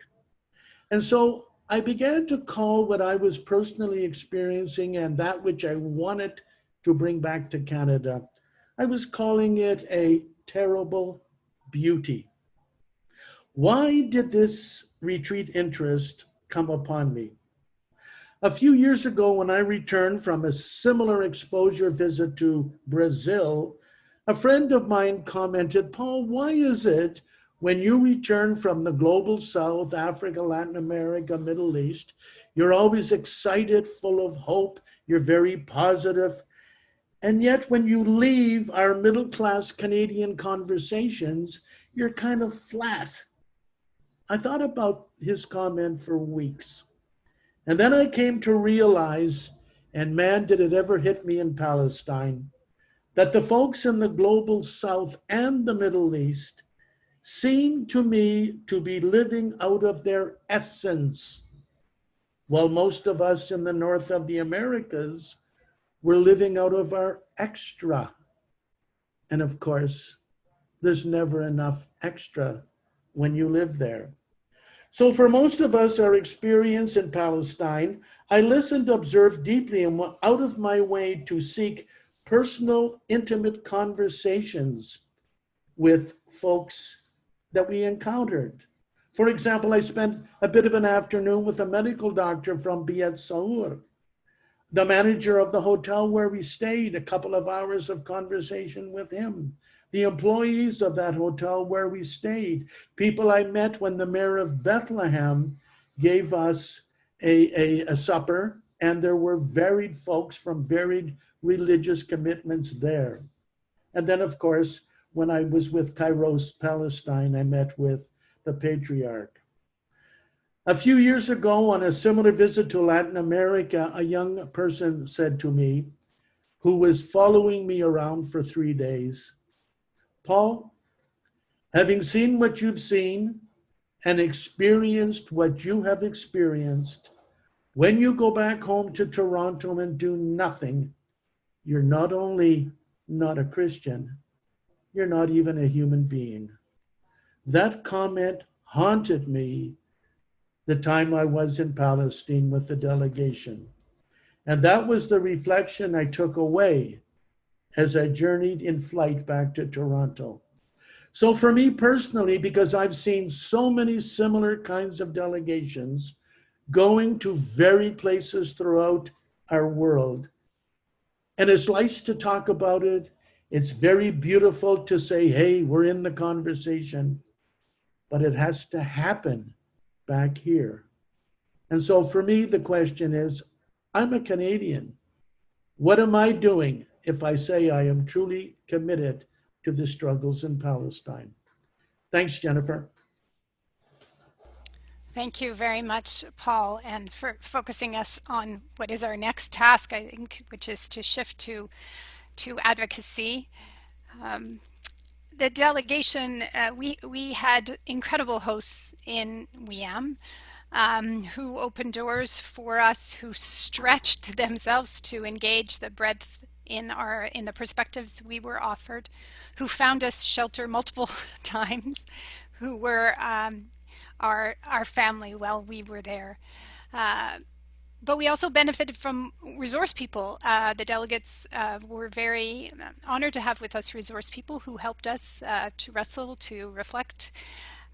And so I began to call what I was personally experiencing and that which I wanted to bring back to Canada, I was calling it a terrible beauty. Why did this retreat interest come upon me? A few years ago, when I returned from a similar exposure visit to Brazil, a friend of mine commented, Paul, why is it when you return from the global South, Africa, Latin America, Middle East, you're always excited, full of hope, you're very positive. And yet when you leave our middle class Canadian conversations, you're kind of flat. I thought about his comment for weeks. And then I came to realize, and man, did it ever hit me in Palestine, that the folks in the global south and the Middle East seem to me to be living out of their essence, while most of us in the north of the Americas were living out of our extra. And of course, there's never enough extra when you live there. So for most of us, our experience in Palestine, I listened, observed deeply, and went out of my way to seek personal, intimate conversations with folks that we encountered. For example, I spent a bit of an afternoon with a medical doctor from Beit Sahour, the manager of the hotel where we stayed, a couple of hours of conversation with him the employees of that hotel where we stayed, people I met when the mayor of Bethlehem gave us a, a, a supper, and there were varied folks from varied religious commitments there. And then, of course, when I was with Kairos Palestine, I met with the patriarch. A few years ago, on a similar visit to Latin America, a young person said to me, who was following me around for three days, Paul, having seen what you've seen and experienced what you have experienced, when you go back home to Toronto and do nothing, you're not only not a Christian, you're not even a human being. That comment haunted me the time I was in Palestine with the delegation. And that was the reflection I took away as I journeyed in flight back to Toronto. So for me personally, because I've seen so many similar kinds of delegations going to varied places throughout our world, and it's nice to talk about it. It's very beautiful to say, hey, we're in the conversation, but it has to happen back here. And so for me, the question is, I'm a Canadian. What am I doing if I say I am truly committed to the struggles in Palestine. Thanks, Jennifer. Thank you very much, Paul, and for focusing us on what is our next task, I think, which is to shift to, to advocacy. Um, the delegation, uh, we, we had incredible hosts in WIAM um, who opened doors for us, who stretched themselves to engage the breadth in our in the perspectives we were offered, who found us shelter multiple times, who were um, our our family while we were there. Uh, but we also benefited from resource people. Uh, the delegates uh, were very honored to have with us resource people who helped us uh, to wrestle, to reflect,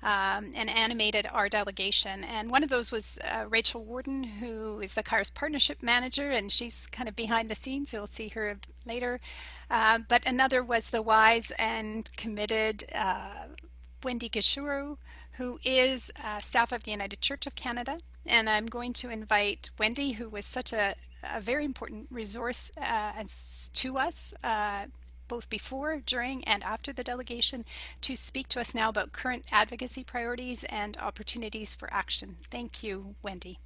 um, and animated our delegation. And one of those was uh, Rachel Warden, who is the Kairos Partnership Manager, and she's kind of behind the scenes. You'll see her later. Uh, but another was the wise and committed uh, Wendy Gashuru, who is uh, staff of the United Church of Canada. And I'm going to invite Wendy, who was such a, a very important resource uh, to us uh, both before, during, and after the delegation to speak to us now about current advocacy priorities and opportunities for action. Thank you, Wendy.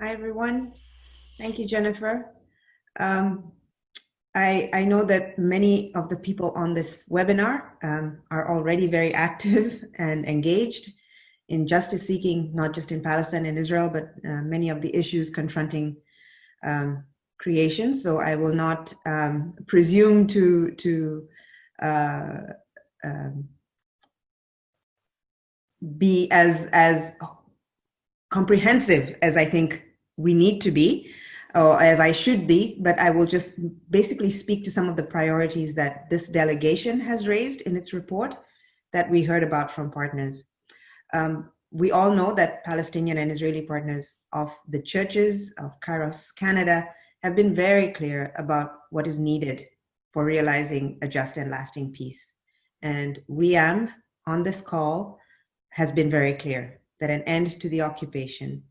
Hi, everyone. Thank you, Jennifer. Um, I, I, know that many of the people on this webinar um, are already very active and engaged in justice seeking, not just in Palestine and Israel, but uh, many of the issues confronting um, creation. So I will not um, presume to, to uh, um, be as, as comprehensive as I think we need to be or as I should be, but I will just basically speak to some of the priorities that this delegation has raised in its report that we heard about from partners. Um, we all know that Palestinian and Israeli partners of the churches of Kairos Canada have been very clear about what is needed for realizing a just and lasting peace. And WIAM on this call has been very clear that an end to the occupation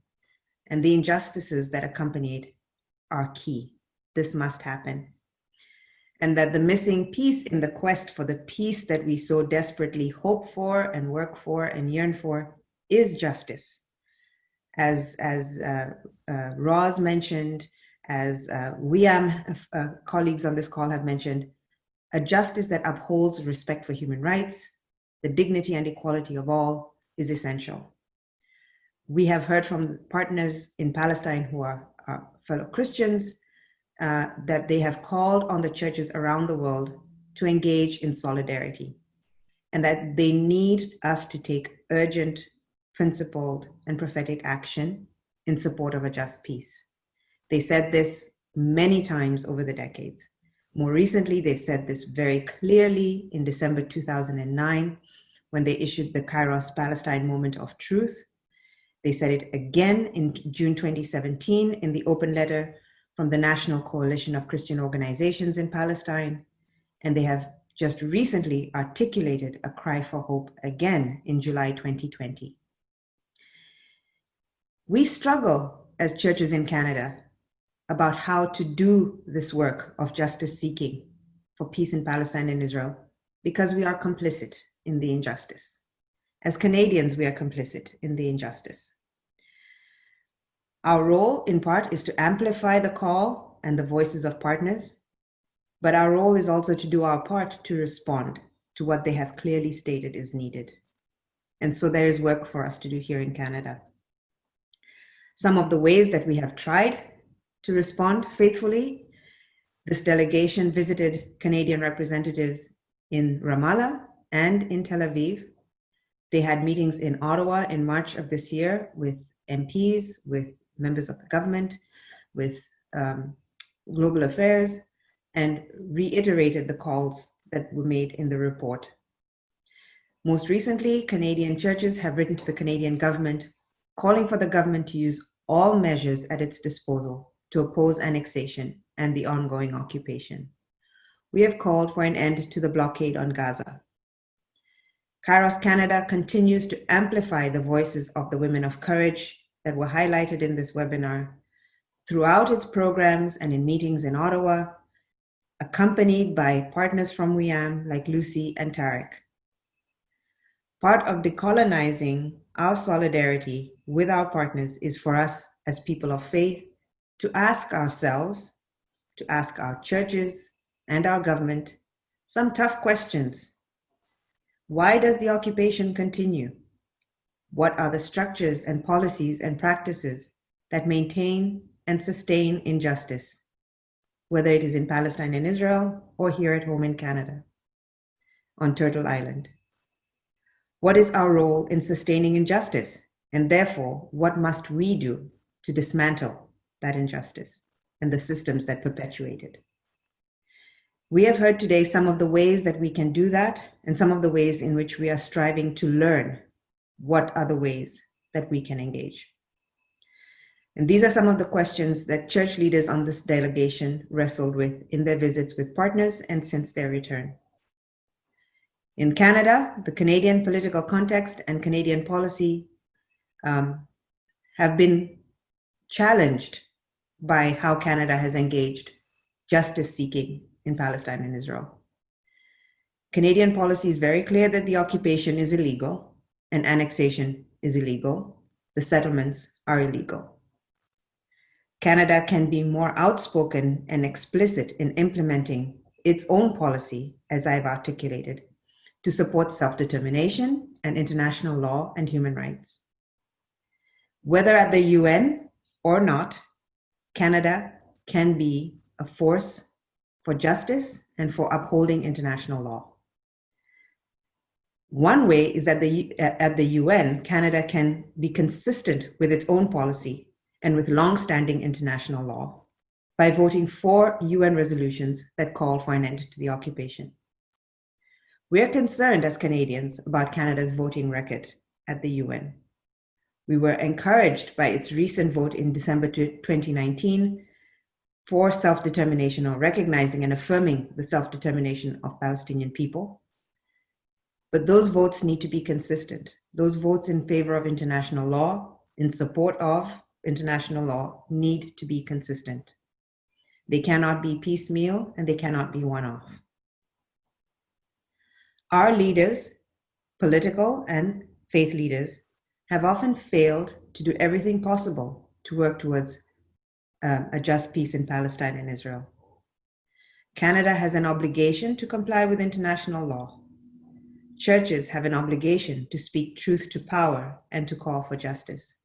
and the injustices that accompanied are key. This must happen. And that the missing piece in the quest for the peace that we so desperately hope for and work for and yearn for is justice. As, as uh, uh, Roz mentioned, as uh, WIAM uh, colleagues on this call have mentioned, a justice that upholds respect for human rights, the dignity and equality of all is essential. We have heard from partners in Palestine who are, are fellow Christians uh, that they have called on the churches around the world to engage in solidarity. and that they need us to take urgent, principled, and prophetic action in support of a just peace. They said this many times over the decades. More recently, they've said this very clearly in December 2009 when they issued the Kairos Palestine Moment of Truth. They said it again in June 2017 in the open letter from the National Coalition of Christian Organizations in Palestine. And they have just recently articulated a cry for hope again in July 2020. We struggle as churches in Canada about how to do this work of justice seeking for peace in Palestine and Israel because we are complicit in the injustice. As Canadians, we are complicit in the injustice. Our role, in part, is to amplify the call and the voices of partners, but our role is also to do our part to respond to what they have clearly stated is needed. And so there is work for us to do here in Canada. Some of the ways that we have tried to respond faithfully, this delegation visited Canadian representatives in Ramallah and in Tel Aviv. They had meetings in Ottawa in March of this year with MPs, with members of the government, with um, global affairs, and reiterated the calls that were made in the report. Most recently, Canadian churches have written to the Canadian government calling for the government to use all measures at its disposal to oppose annexation and the ongoing occupation. We have called for an end to the blockade on Gaza. Kairos Canada continues to amplify the voices of the women of courage that were highlighted in this webinar throughout its programs and in meetings in Ottawa, accompanied by partners from WIAM like Lucy and Tarek. Part of decolonizing our solidarity with our partners is for us as people of faith to ask ourselves, to ask our churches and our government some tough questions. Why does the occupation continue? What are the structures and policies and practices that maintain and sustain injustice, whether it is in Palestine and Israel or here at home in Canada, on Turtle Island? What is our role in sustaining injustice? And therefore, what must we do to dismantle that injustice and the systems that perpetuate it? We have heard today some of the ways that we can do that and some of the ways in which we are striving to learn what are the ways that we can engage? And these are some of the questions that church leaders on this delegation wrestled with in their visits with partners and since their return. In Canada, the Canadian political context and Canadian policy um, have been challenged by how Canada has engaged justice seeking in Palestine and Israel. Canadian policy is very clear that the occupation is illegal and annexation is illegal. The settlements are illegal. Canada can be more outspoken and explicit in implementing its own policy, as I've articulated, to support self-determination and international law and human rights. Whether at the UN or not, Canada can be a force for justice and for upholding international law. One way is that the, at the UN, Canada can be consistent with its own policy and with long-standing international law by voting for UN resolutions that call for an end to the occupation. We are concerned as Canadians about Canada's voting record at the UN. We were encouraged by its recent vote in December 2019 for self-determination or recognizing and affirming the self-determination of Palestinian people but those votes need to be consistent. Those votes in favor of international law, in support of international law, need to be consistent. They cannot be piecemeal and they cannot be one-off. Our leaders, political and faith leaders, have often failed to do everything possible to work towards um, a just peace in Palestine and Israel. Canada has an obligation to comply with international law. Churches have an obligation to speak truth to power and to call for justice.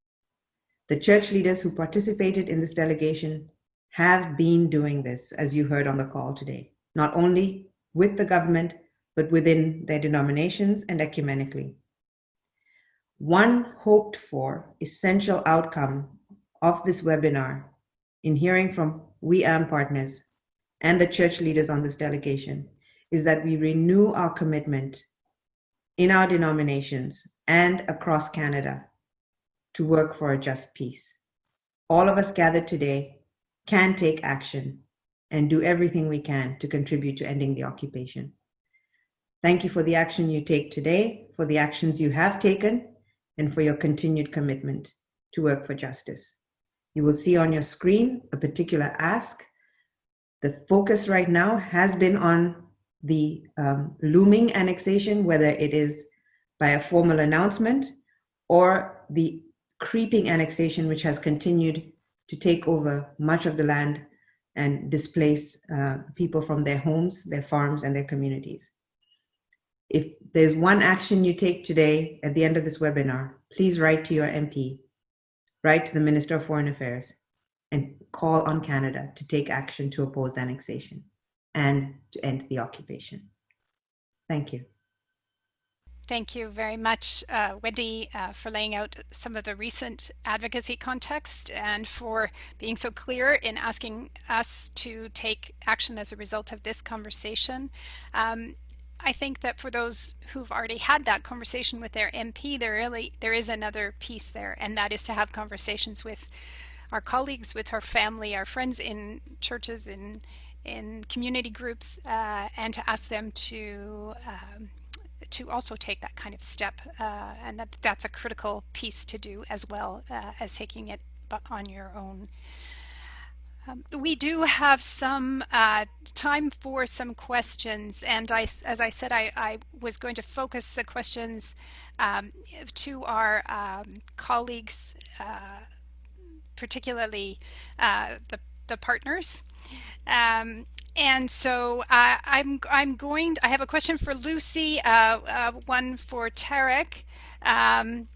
The church leaders who participated in this delegation have been doing this, as you heard on the call today, not only with the government, but within their denominations and ecumenically. One hoped for essential outcome of this webinar in hearing from WIAM partners and the church leaders on this delegation is that we renew our commitment in our denominations and across Canada to work for a just peace. All of us gathered today can take action and do everything we can to contribute to ending the occupation. Thank you for the action you take today, for the actions you have taken, and for your continued commitment to work for justice. You will see on your screen a particular ask. The focus right now has been on the um, looming annexation, whether it is by a formal announcement or the creeping annexation, which has continued to take over much of the land and displace uh, people from their homes, their farms, and their communities. If there's one action you take today at the end of this webinar, please write to your MP, write to the Minister of Foreign Affairs, and call on Canada to take action to oppose annexation and to end the occupation. Thank you. Thank you very much, uh, Wendy, uh, for laying out some of the recent advocacy context and for being so clear in asking us to take action as a result of this conversation. Um, I think that for those who've already had that conversation with their MP, there really there is another piece there, and that is to have conversations with our colleagues, with our family, our friends in churches, in in community groups, uh, and to ask them to um, to also take that kind of step uh, and that that's a critical piece to do as well uh, as taking it on your own. Um, we do have some uh, time for some questions and I, as I said I, I was going to focus the questions um, to our um, colleagues uh, particularly uh, the, the partners um, and so uh, I'm I'm going. To, I have a question for Lucy, uh, uh, one for Tarek. Um,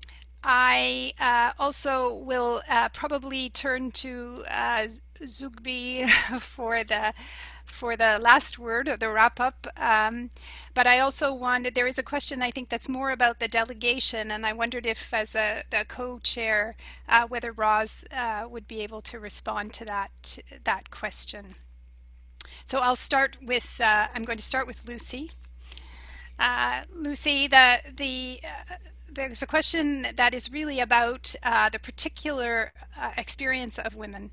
I also will probably turn to Zoughbi for the for the last word or the wrap up. Um, but I also wanted, there is a question I think that's more about the delegation and I wondered if as a, the co-chair, uh, whether Roz uh, would be able to respond to that, that question. So I'll start with, uh, I'm going to start with Lucy. Uh, Lucy, the, the, uh, there's a question that is really about uh, the particular experience of women,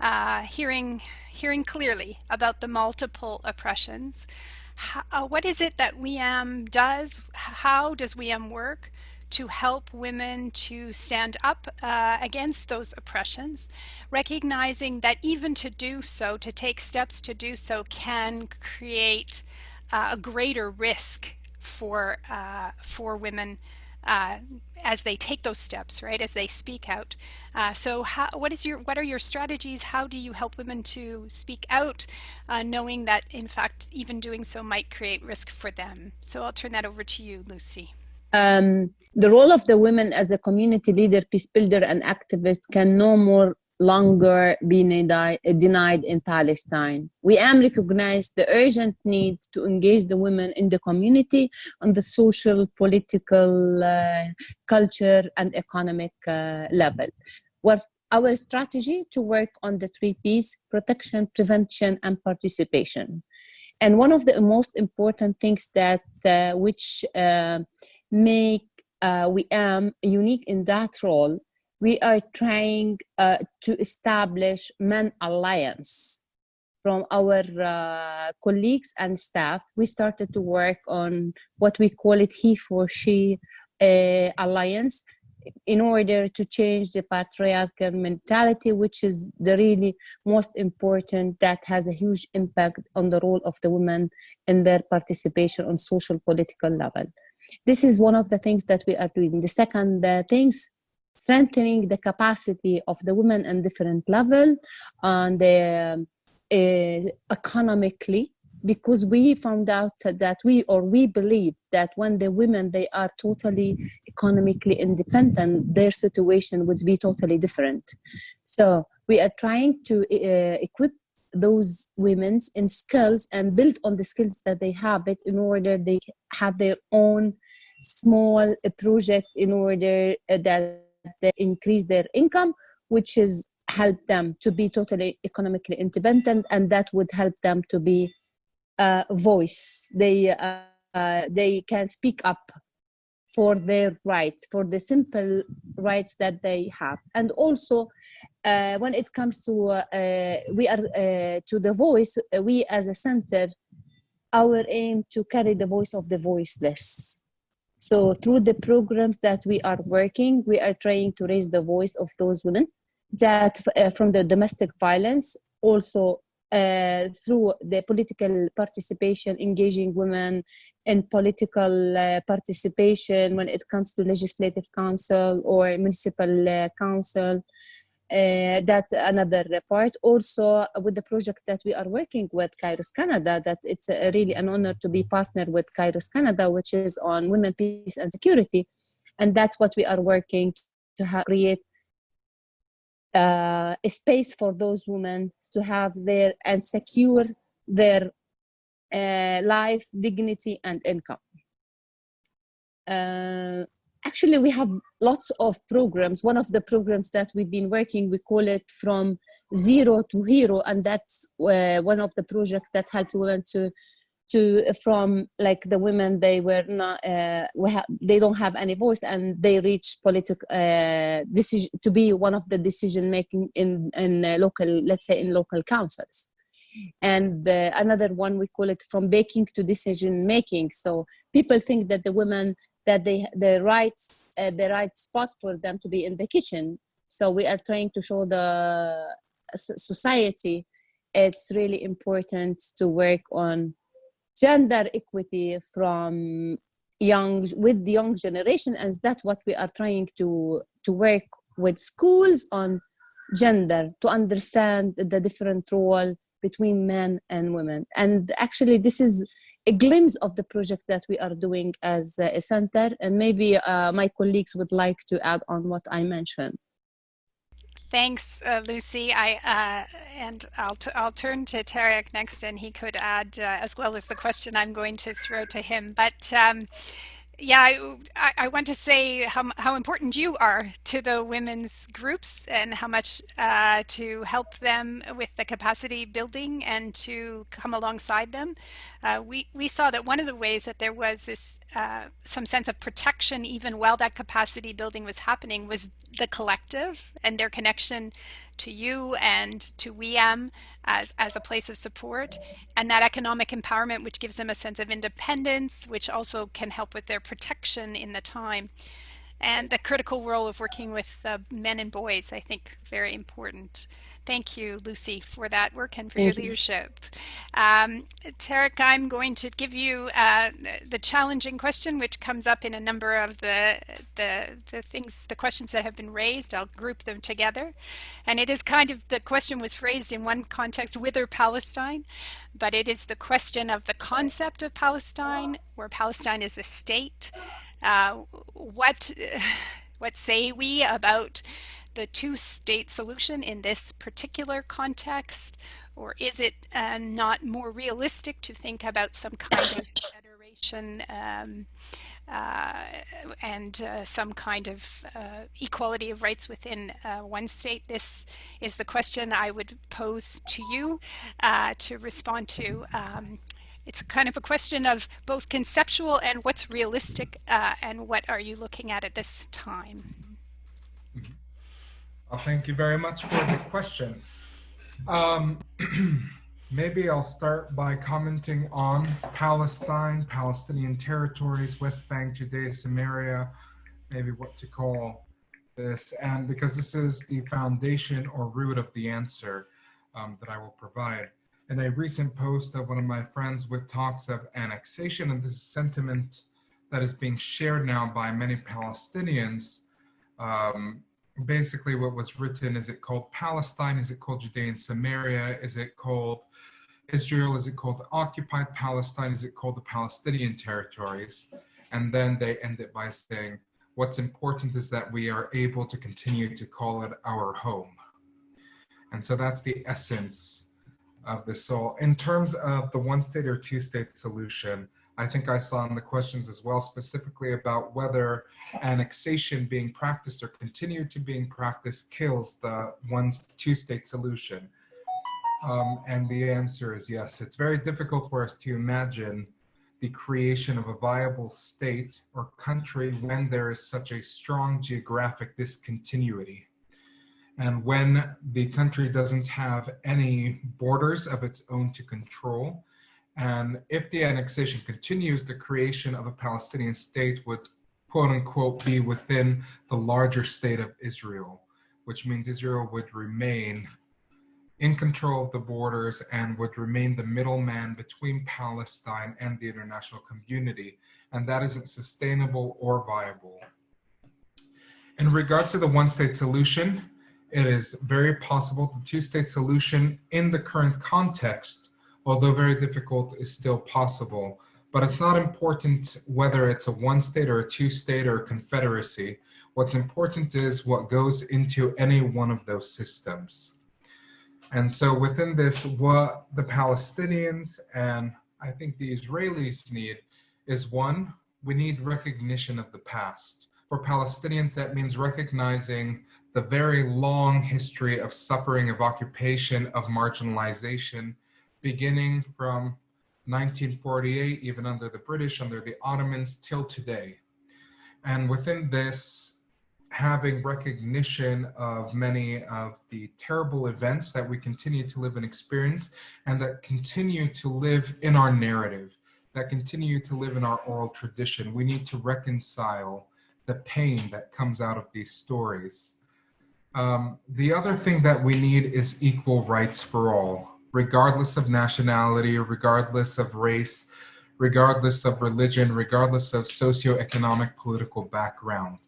uh, hearing, hearing clearly about the multiple oppressions. How, what is it that WIAM does? How does WIAM work? to help women to stand up uh, against those oppressions, recognizing that even to do so, to take steps to do so, can create uh, a greater risk for uh, for women uh, as they take those steps, right? As they speak out. Uh, so, how, what is your what are your strategies? How do you help women to speak out, uh, knowing that in fact even doing so might create risk for them? So, I'll turn that over to you, Lucy. Um, the role of the women as a community leader, peace builder, and activist can no more longer be denied in Palestine. WIAM recognize the urgent need to engage the women in the community on the social, political, uh, culture, and economic uh, level. What our strategy to work on the three P's, protection, prevention, and participation. And one of the most important things that uh, which uh, make uh, WIAM unique in that role we are trying uh, to establish men alliance from our uh, colleagues and staff we started to work on what we call it he for she uh, alliance in order to change the patriarchal mentality which is the really most important that has a huge impact on the role of the women in their participation on social political level this is one of the things that we are doing. The second uh, things, strengthening the capacity of the women in different level and uh, uh, economically because we found out that we or we believe that when the women they are totally economically independent their situation would be totally different. So we are trying to uh, equip those women's in skills and build on the skills that they have it in order they have their own small project in order that they increase their income which is help them to be totally economically independent and that would help them to be a voice they uh, uh, they can speak up for their rights, for the simple rights that they have. And also, uh, when it comes to uh, we are uh, to the voice, uh, we as a center, our aim to carry the voice of the voiceless. So through the programs that we are working, we are trying to raise the voice of those women that uh, from the domestic violence, also uh, through the political participation, engaging women in political uh, participation when it comes to legislative council or municipal uh, council. Uh, that another part also with the project that we are working with kairos canada that it's really an honor to be partnered with kairos canada which is on women peace and security and that's what we are working to create uh, a space for those women to have their and secure their uh, life, dignity, and income. Actually, we have lots of programs. One of the programs that we've been working, we call it from zero to hero, and that's uh, one of the projects that helps women to to from like the women they were not uh, we they don't have any voice and they reach political uh, decision to be one of the decision making in in uh, local let's say in local councils and uh, another one we call it from baking to decision making so people think that the women that they the right uh, the right spot for them to be in the kitchen. So we are trying to show the society it's really important to work on gender equity from young with the young generation and that's what we are trying to to work with schools on gender to understand the different role between men and women. And actually this is a glimpse of the project that we are doing as a center and maybe uh, my colleagues would like to add on what i mentioned Thanks, uh, Lucy. I uh, and I'll I'll turn to Tarek next, and he could add uh, as well as the question I'm going to throw to him. But um, yeah, I, I, want to say how, how important you are to the women's groups and how much uh, to help them with the capacity building and to come alongside them. Uh, we, we saw that one of the ways that there was this uh, some sense of protection even while that capacity building was happening was the collective and their connection to you and to WIAM as, as a place of support and that economic empowerment which gives them a sense of independence which also can help with their protection in the time and the critical role of working with uh, men and boys I think very important. Thank you, Lucy, for that work and for Thank your you. leadership. Um, Tarek, I'm going to give you uh, the challenging question, which comes up in a number of the, the, the things, the questions that have been raised. I'll group them together. And it is kind of, the question was phrased in one context, whither Palestine, but it is the question of the concept of Palestine, where Palestine is a state. Uh, what, what say we about the two-state solution in this particular context? Or is it uh, not more realistic to think about some kind of federation um, uh, and uh, some kind of uh, equality of rights within uh, one state? This is the question I would pose to you uh, to respond to. Um, it's kind of a question of both conceptual and what's realistic and what are you looking at at this time? Well, thank you very much for the question. Um, maybe I'll start by commenting on Palestine, Palestinian territories, West Bank, Judea, Samaria, maybe what to call this, and because this is the foundation or root of the answer um, that I will provide. In a recent post of one of my friends with talks of annexation, and this is sentiment that is being shared now by many Palestinians, um, basically what was written is it called Palestine? Is it called Judea and Samaria? Is it called Israel? Is it called occupied Palestine? Is it called the Palestinian territories? And then they end it by saying, what's important is that we are able to continue to call it our home. And so that's the essence of this. So in terms of the one state or two state solution, I think I saw in the questions as well, specifically about whether annexation being practiced or continued to being practiced kills the one two state solution. Um, and the answer is yes. It's very difficult for us to imagine the creation of a viable state or country when there is such a strong geographic discontinuity. And when the country doesn't have any borders of its own to control, and if the annexation continues, the creation of a Palestinian state would quote unquote be within the larger state of Israel, which means Israel would remain in control of the borders and would remain the middleman between Palestine and the international community. And that isn't sustainable or viable. In regards to the one state solution, it is very possible the two state solution in the current context, although very difficult, is still possible. But it's not important whether it's a one state or a two state or a confederacy. What's important is what goes into any one of those systems. And so within this, what the Palestinians and I think the Israelis need is one, we need recognition of the past. For Palestinians, that means recognizing the very long history of suffering, of occupation, of marginalization, beginning from 1948, even under the British, under the Ottomans, till today. And within this, having recognition of many of the terrible events that we continue to live and experience and that continue to live in our narrative, that continue to live in our oral tradition. We need to reconcile the pain that comes out of these stories. Um, the other thing that we need is equal rights for all, regardless of nationality, regardless of race, regardless of religion, regardless of socioeconomic political background.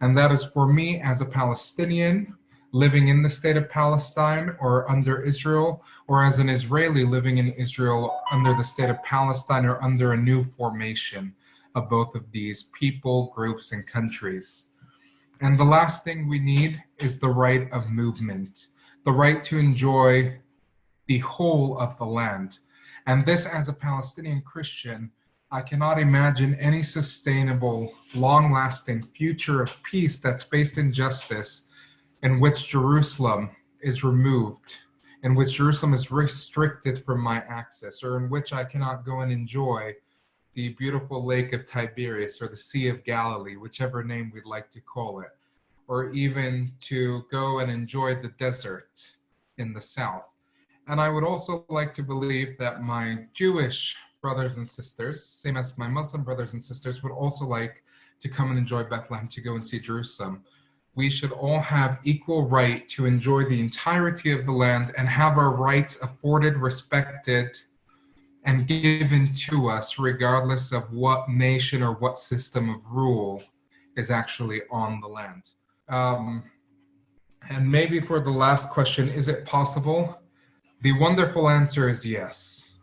And that is for me as a Palestinian living in the state of Palestine or under Israel, or as an Israeli living in Israel under the state of Palestine or under a new formation of both of these people, groups, and countries. And the last thing we need is the right of movement, the right to enjoy the whole of the land. And this, as a Palestinian Christian, I cannot imagine any sustainable, long lasting future of peace that's based in justice in which Jerusalem is removed, in which Jerusalem is restricted from my access, or in which I cannot go and enjoy the beautiful lake of Tiberias or the Sea of Galilee, whichever name we'd like to call it, or even to go and enjoy the desert in the south. And I would also like to believe that my Jewish brothers and sisters, same as my Muslim brothers and sisters, would also like to come and enjoy Bethlehem, to go and see Jerusalem. We should all have equal right to enjoy the entirety of the land and have our rights afforded, respected, and given to us, regardless of what nation or what system of rule is actually on the land. Um, and maybe for the last question, is it possible? The wonderful answer is yes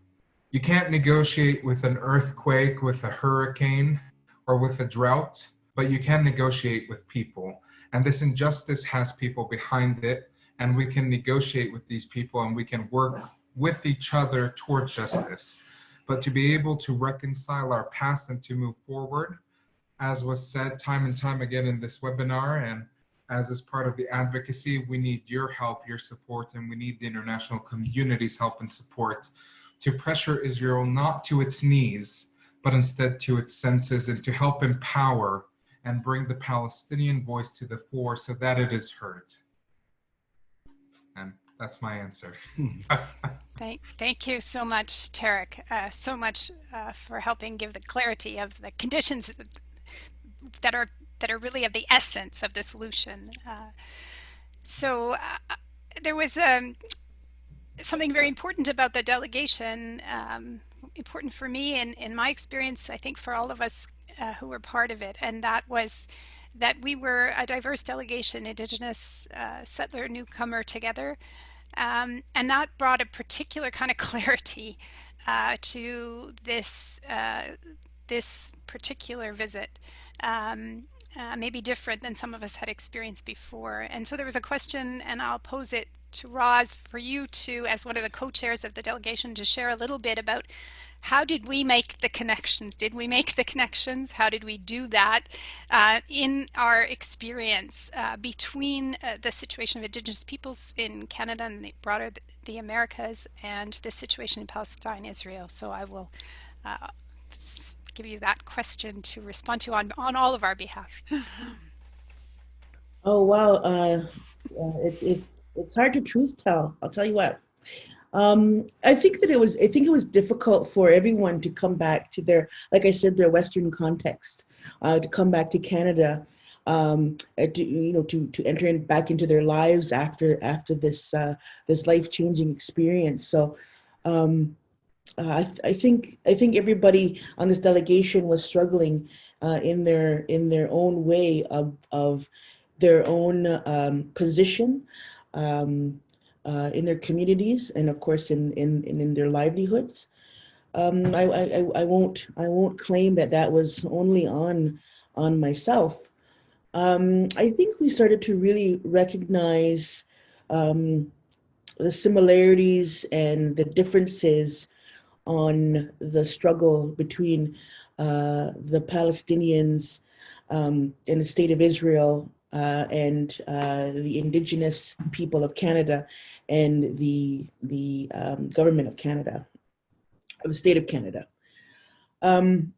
you can't negotiate with an earthquake, with a hurricane, or with a drought, but you can negotiate with people. And this injustice has people behind it, and we can negotiate with these people and we can work with each other towards justice. But to be able to reconcile our past and to move forward, as was said time and time again in this webinar, and as is part of the advocacy, we need your help, your support, and we need the international community's help and support to pressure Israel not to its knees, but instead to its senses and to help empower and bring the Palestinian voice to the fore so that it is heard. And that's my answer. thank, thank you so much, Tarek, uh, so much uh, for helping give the clarity of the conditions that are that are really of the essence of the solution. Uh, so uh, there was um, something very important about the delegation, um, important for me and in my experience, I think for all of us uh, who were part of it, and that was that we were a diverse delegation, Indigenous, uh, settler, newcomer together. Um, and that brought a particular kind of clarity uh, to this, uh, this particular visit. Um, uh, maybe different than some of us had experienced before. And so there was a question, and I'll pose it to Roz for you to, as one of the co-chairs of the delegation, to share a little bit about how did we make the connections? Did we make the connections? How did we do that uh, in our experience uh, between uh, the situation of Indigenous peoples in Canada and the broader the, the Americas and the situation in Palestine, Israel? So I will uh, give you that question to respond to on, on all of our behalf. oh, wow. Uh, it's, it's, it's hard to truth tell. I'll tell you what. Um, I think that it was, I think it was difficult for everyone to come back to their, like I said, their Western context, uh, to come back to Canada, um, uh, to, you know, to, to enter in, back into their lives after, after this, uh, this life-changing experience. So, um, uh, I, th I, think, I think everybody on this delegation was struggling uh, in their, in their own way of, of their own um, position, um, uh, in their communities and of course in, in, in their livelihoods. Um, I, I, I, won't, I won't claim that that was only on, on myself. Um, I think we started to really recognize um, the similarities and the differences on the struggle between uh, the Palestinians um, and the state of Israel uh, and uh, the indigenous people of Canada and the, the um, government of Canada, the state of Canada. Um,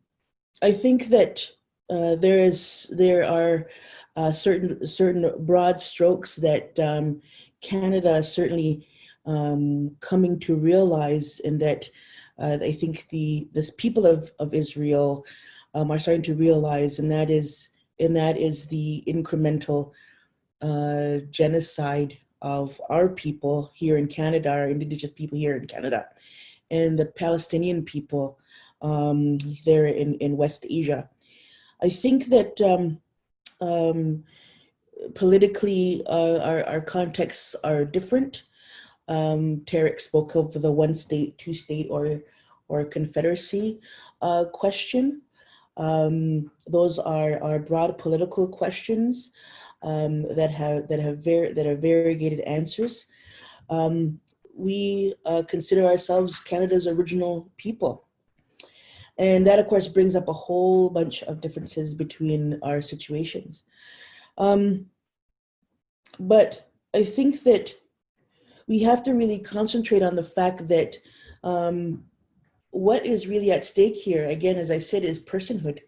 I think that uh, there is there are uh, certain certain broad strokes that um, Canada is certainly um, coming to realize, and that uh, I think the this people of of Israel um, are starting to realize, and that is and that is the incremental uh, genocide of our people here in Canada, our indigenous people here in Canada, and the Palestinian people um, there in, in West Asia. I think that um, um, politically uh, our, our contexts are different. Um, Tarek spoke of the one state, two state or, or confederacy uh, question. Um, those are, are broad political questions um, that have that have very that are variegated answers. Um, we uh, consider ourselves Canada's original people. And that, of course, brings up a whole bunch of differences between our situations. Um, but I think that we have to really concentrate on the fact that um, what is really at stake here, again, as I said, is personhood.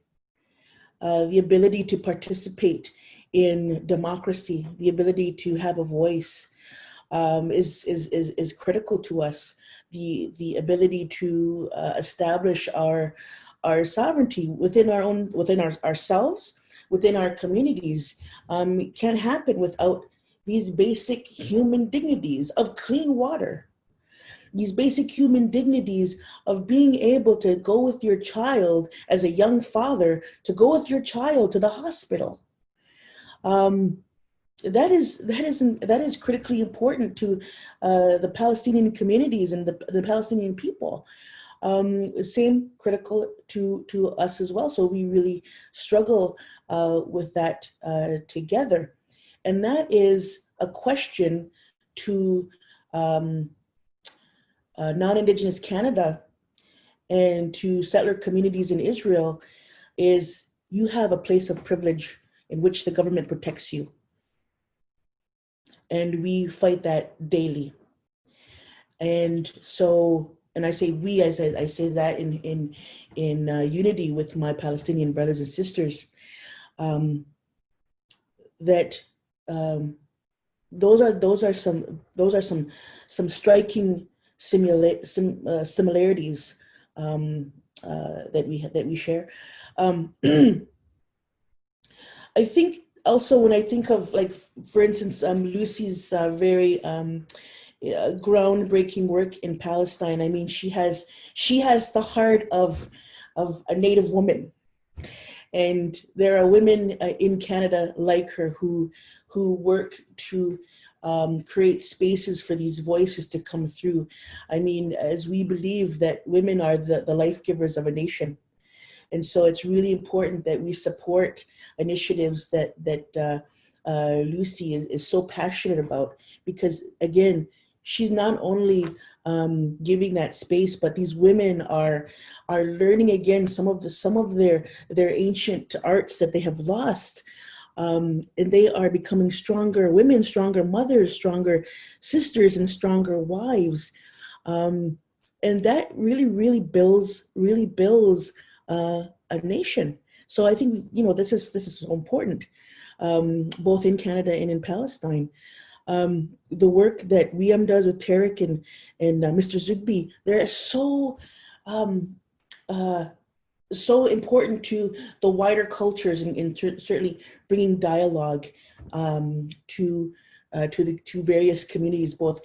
Uh, the ability to participate in democracy, the ability to have a voice um, is, is, is, is critical to us. The, the ability to uh, establish our, our sovereignty within our own, within our, ourselves, within our communities um, can't happen without these basic human dignities of clean water, these basic human dignities of being able to go with your child as a young father, to go with your child to the hospital, um, that is that is that is critically important to uh, the Palestinian communities and the, the Palestinian people. Um, same critical to to us as well. So we really struggle uh, with that uh, together, and that is a question to um, uh, non-Indigenous Canada and to settler communities in Israel is you have a place of privilege in which the government protects you. And we fight that daily. And so, and I say we, I say, I say that in, in, in uh, unity with my Palestinian brothers and sisters, um, that um, those are those are some those are some some striking simula sim, uh, similarities um, uh, that we that we share. Um, I think also when I think of like, for instance, um, Lucy's uh, very um, uh, groundbreaking work in Palestine. I mean, she has she has the heart of of a Native woman, and there are women uh, in Canada like her who who work to um, create spaces for these voices to come through. I mean, as we believe that women are the, the life givers of a nation, And so it's really important that we support initiatives that, that uh, uh, Lucy is, is so passionate about because again, she's not only um, giving that space, but these women are are learning again some of the some of their their ancient arts that they have lost. Um, and they are becoming stronger women, stronger mothers, stronger sisters, and stronger wives. Um, and that really, really builds, really builds uh, a nation. So I think you know this is this is so important, um, both in Canada and in Palestine. Um, the work that WIAM does with Tarek and and uh, Mr. Zoughbi, they're so um, uh, so important to the wider cultures and, and certainly bringing dialogue um, to uh, to the to various communities, both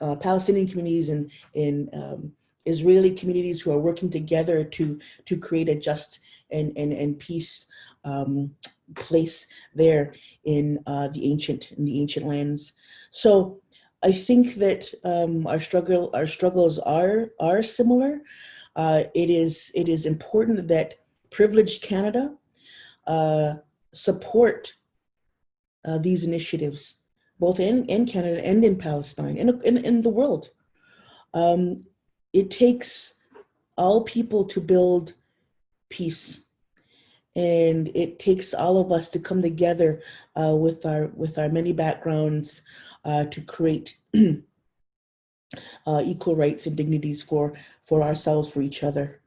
uh, Palestinian communities and in um, Israeli communities who are working together to to create a just and and, and peace um, place there in uh, the ancient in the ancient lands. So I think that um, our struggle our struggles are are similar. Uh, it is it is important that privileged Canada uh, support uh, these initiatives, both in, in Canada and in Palestine and in, in, in, the world. Um, it takes all people to build peace. And it takes all of us to come together uh, with our with our many backgrounds uh, to create uh, equal rights and dignities for for ourselves, for each other.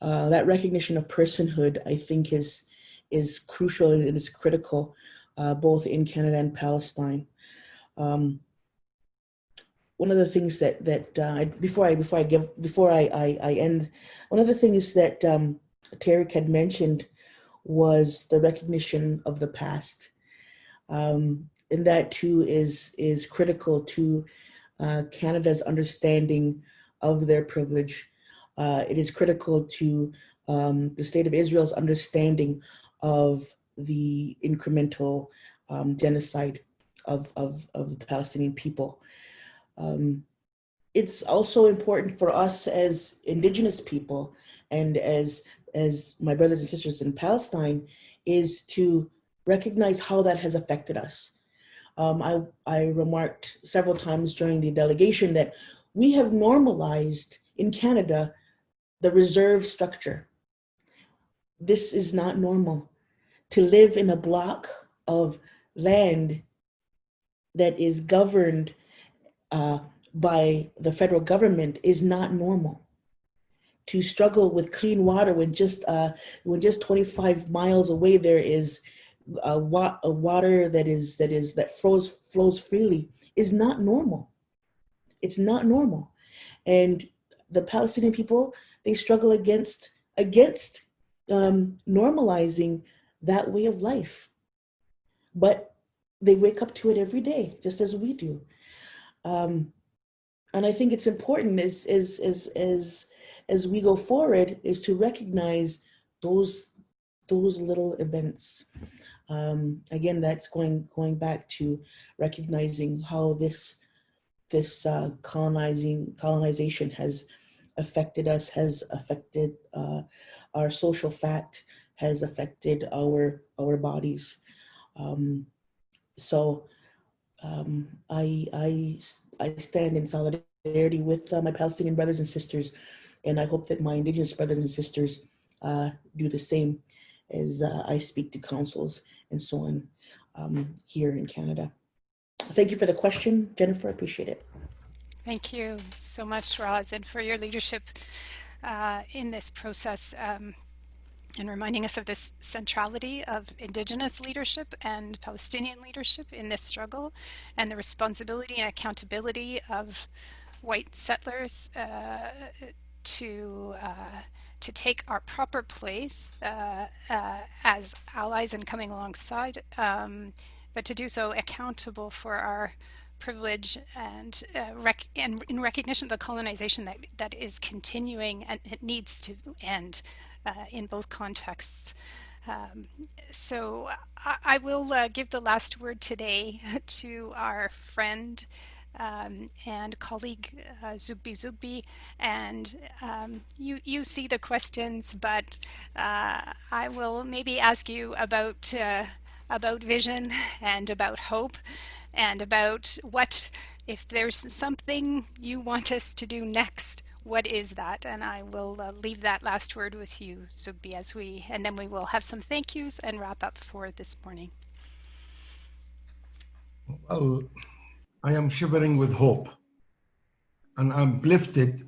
Uh, that recognition of personhood, I think, is is crucial and is critical, uh, both in Canada and Palestine. Um, one of the things that that uh, before I before I give before I, I, I end, one of the things that um, Tarek had mentioned was the recognition of the past, um, and that too is is critical to uh, Canada's understanding of their privilege. Uh, it is critical to um, the state of Israel's understanding of the incremental um, genocide of, of, of the Palestinian people. Um, it's also important for us as indigenous people and as, as my brothers and sisters in Palestine is to recognize how that has affected us. Um, I, I remarked several times during the delegation that we have normalized in Canada the reserve structure. This is not normal. To live in a block of land that is governed uh, by the federal government is not normal. To struggle with clean water when just uh, when just 25 miles away there is a, wa a water that is that is that flows flows freely is not normal. It's not normal, and the Palestinian people they struggle against against um, normalizing that way of life, but they wake up to it every day, just as we do. Um, and I think it's important as, as, as, as, as we go forward is to recognize those, those little events. Um, again, that's going, going back to recognizing how this, this uh, colonizing, colonization has affected us, has affected uh, our social fact, has affected our, our bodies. Um, so um, I, I, I stand in solidarity with uh, my Palestinian brothers and sisters, and I hope that my Indigenous brothers and sisters uh, do the same as uh, I speak to councils and so on um, here in Canada. Thank you for the question, Jennifer, I appreciate it. Thank you so much, Roz, and for your leadership uh, in this process. Um, and reminding us of this centrality of indigenous leadership and Palestinian leadership in this struggle and the responsibility and accountability of white settlers uh, to uh, to take our proper place uh, uh as allies and coming alongside, um, but to do so accountable for our privilege and, uh, rec and in recognition of the colonization that, that is continuing and it needs to end uh, in both contexts. Um, so I, I will uh, give the last word today to our friend um, and colleague uh, Zoughbi Zoughbi, and um, you you see the questions, but uh, I will maybe ask you about uh, about vision and about hope, and about what if there's something you want us to do next. What is that? And I will uh, leave that last word with you, Zoughbi, as we, and then we will have some thank yous and wrap up for this morning. Well, I am shivering with hope. And I'm lifted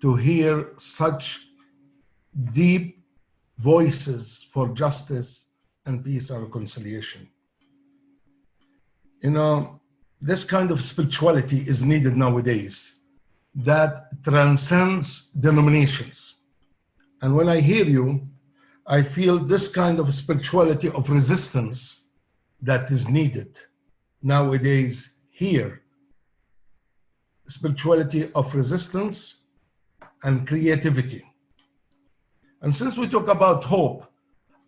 to hear such deep voices for justice and peace and reconciliation. You know, this kind of spirituality is needed nowadays that transcends denominations. And when I hear you, I feel this kind of spirituality of resistance that is needed nowadays here spirituality of resistance and creativity. And since we talk about hope,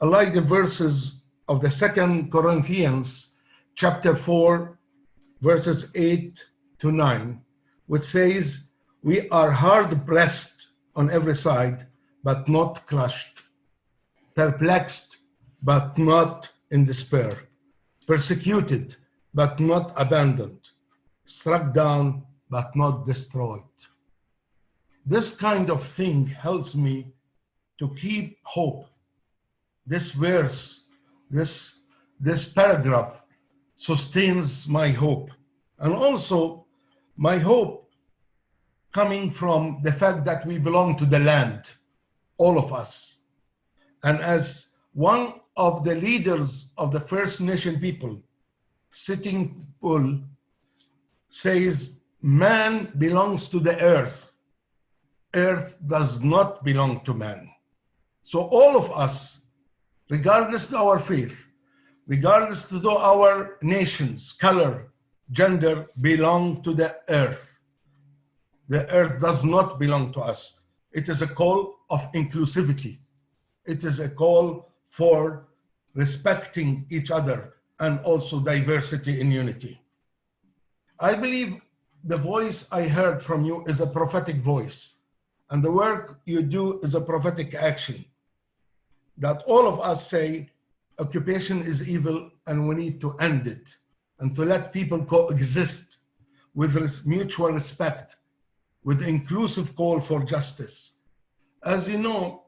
I like the verses of the second Corinthians chapter 4, verses 8 to 9, which says, We are hard pressed on every side, but not crushed, perplexed, but not in despair, persecuted, but not abandoned, struck down, but not destroyed. This kind of thing helps me to keep hope. This verse, this, this paragraph sustains my hope. And also my hope coming from the fact that we belong to the land, all of us. And as one of the leaders of the First Nation people, Sitting Bull says, man belongs to the earth. Earth does not belong to man. So all of us, regardless of our faith, regardless of our nations, color, gender, belong to the earth. The earth does not belong to us. It is a call of inclusivity. It is a call for respecting each other, and also diversity in unity. I believe the voice I heard from you is a prophetic voice, and the work you do is a prophetic action. That all of us say occupation is evil and we need to end it and to let people coexist with mutual respect, with inclusive call for justice. As you know,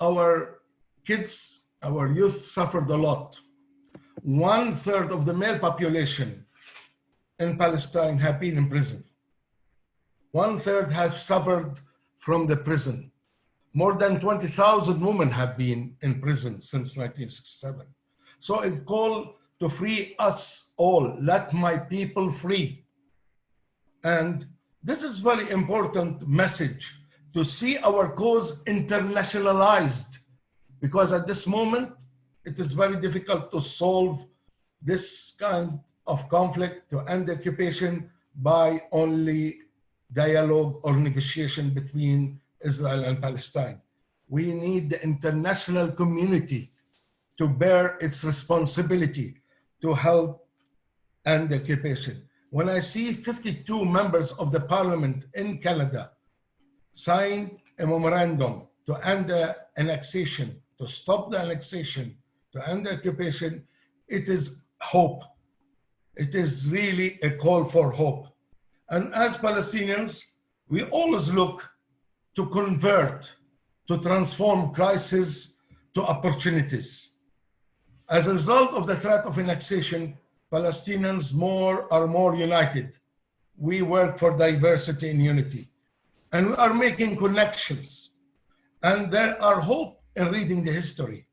our kids, our youth suffered a lot one third of the male population in Palestine have been in prison. One third has suffered from the prison. More than 20,000 women have been in prison since 1967. So a call to free us all, let my people free. And this is very important message to see our cause internationalized because at this moment, it is very difficult to solve this kind of conflict to end the occupation by only dialogue or negotiation between Israel and Palestine. We need the international community to bear its responsibility to help end the occupation. When I see 52 members of the parliament in Canada sign a memorandum to end the annexation, to stop the annexation, to end the occupation, it is hope. It is really a call for hope. And as Palestinians, we always look to convert, to transform crises to opportunities. As a result of the threat of annexation, Palestinians more are more united. We work for diversity and unity. And we are making connections. And there are hope in reading the history.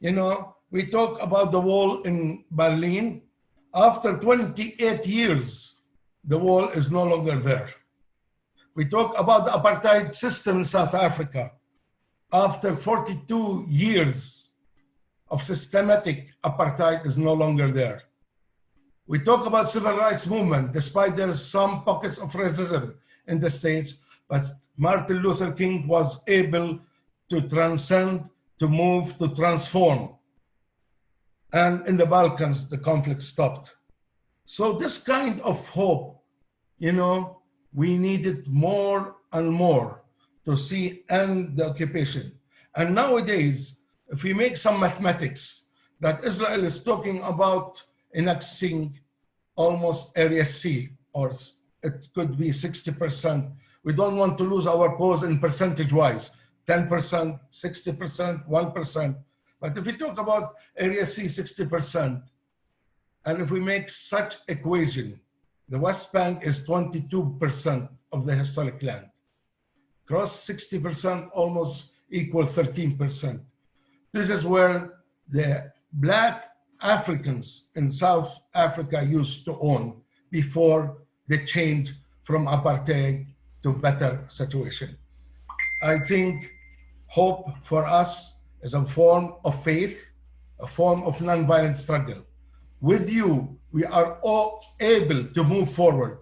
You know, we talk about the wall in Berlin. After 28 years, the wall is no longer there. We talk about the apartheid system in South Africa. After 42 years of systematic apartheid is no longer there. We talk about civil rights movement, despite there's some pockets of racism in the States, but Martin Luther King was able to transcend, to move, to transform. And in the Balkans, the conflict stopped. So this kind of hope you know, we needed more and more to see end the occupation. And nowadays, if we make some mathematics that Israel is talking about annexing almost area C, or it could be 60%. We don't want to lose our cause in percentage wise, 10%, 60%, 1%. But if we talk about area C 60%, and if we make such equation, the West Bank is 22% of the historic land. Cross 60% almost equal 13%. This is where the black Africans in South Africa used to own before they changed from apartheid to better situation. I think hope for us is a form of faith, a form of nonviolent struggle. With you, we are all able to move forward.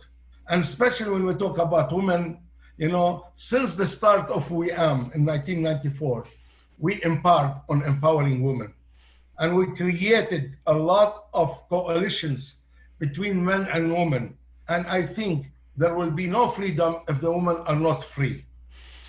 And especially when we talk about women, you know, since the start of WIAM in 1994, we embarked on empowering women. And we created a lot of coalitions between men and women. And I think there will be no freedom if the women are not free.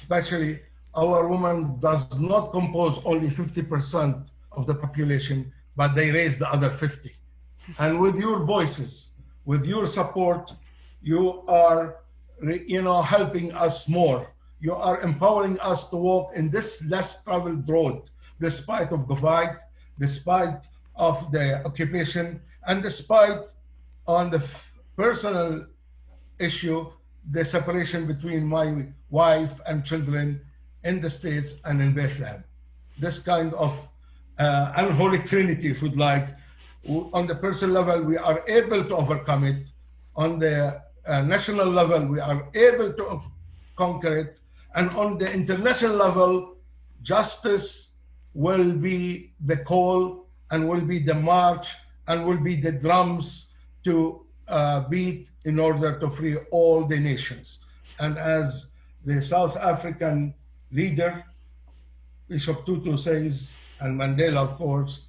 Especially our women does not compose only 50% of the population, but they raise the other 50. And with your voices, with your support, you are, you know, helping us more. You are empowering us to walk in this less traveled road, despite of the fight, despite of the occupation, and despite on the personal issue, the separation between my wife and children in the States and in Bethlehem. This kind of uh, unholy trinity, if you'd like, on the personal level, we are able to overcome it. On the uh, national level, we are able to conquer it. And on the international level, justice will be the call and will be the march and will be the drums to uh, beat in order to free all the nations. And as the South African leader, Bishop Tutu says, and Mandela, of course,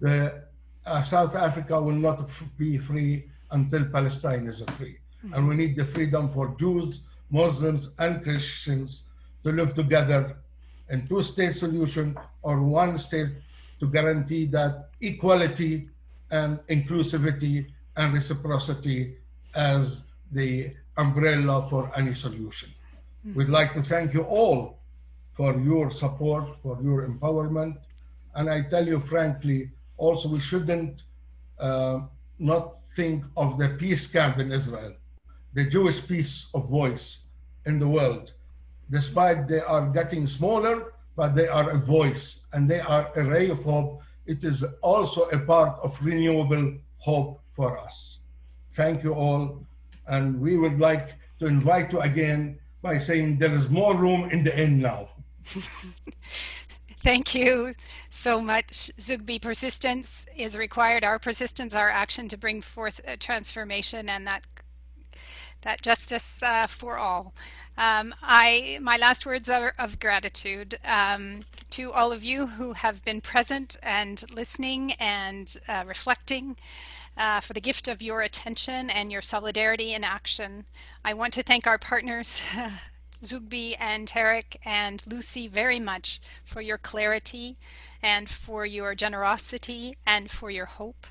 the uh, South Africa will not be free until Palestine is free. Mm-hmm. And we need the freedom for Jews, Muslims, and Christians to live together in two-state solution or one state to guarantee that equality and inclusivity and reciprocity as the umbrella for any solution. Mm-hmm. We'd like to thank you all for your support, for your empowerment. And I tell you frankly, also we shouldn't uh, not think of the peace camp in Israel, the Jewish peace of voice in the world. Despite they are getting smaller, but they are a voice and they are a ray of hope. It is also a part of renewable hope for us. Thank you all. And we would like to invite you again by saying there is more room in the end now. Thank you so much. Zoughbi persistence is required. Our persistence, our action to bring forth transformation and that that justice uh, for all. Um, I my last words are of gratitude um, to all of you who have been present and listening and uh, reflecting. Uh, for the gift of your attention and your solidarity in action. I want to thank our partners, Zoughbi and Tarek and Lucy very much for your clarity and for your generosity and for your hope.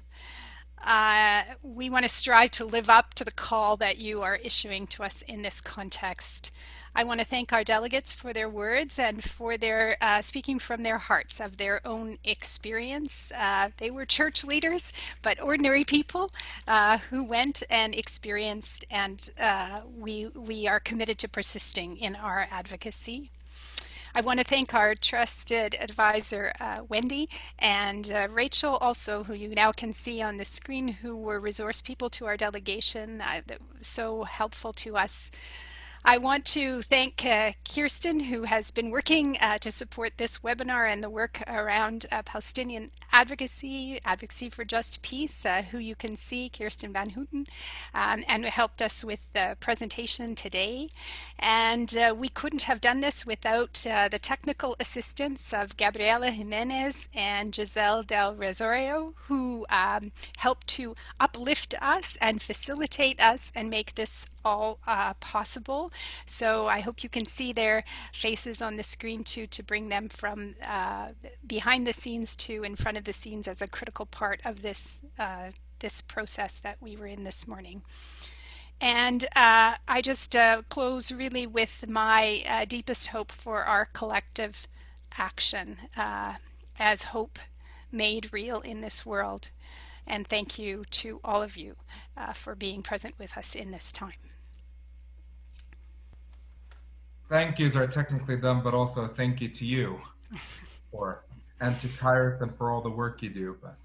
Uh, we want to strive to live up to the call that you are issuing to us in this context. I want to thank our delegates for their words and for their uh, speaking from their hearts of their own experience. Uh, they were church leaders, but ordinary people uh, who went and experienced, and uh, we, we are committed to persisting in our advocacy. I want to thank our trusted advisor, uh, Wendy, and uh, Rachel also, who you now can see on the screen, who were resource people to our delegation, uh, so helpful to us I want to thank uh, Kirsten, who has been working uh, to support this webinar and the work around uh, Palestinian advocacy, advocacy for just peace, uh, who you can see, Kirsten Van Houten, um, and helped us with the presentation today. And uh, we couldn't have done this without uh, the technical assistance of Gabriela Jimenez and Giselle Del Resorio, who um, helped to uplift us and facilitate us and make this all uh, possible. So I hope you can see their faces on the screen too to bring them from uh, behind the scenes to in front of the scenes as a critical part of this uh, this process that we were in this morning. And uh, I just uh, close really with my uh, deepest hope for our collective action as hope made real in this world. And thank you to all of you for being present with us in this time thank yous are technically done, but also thank you to you for and to Kairos and for all the work you do. But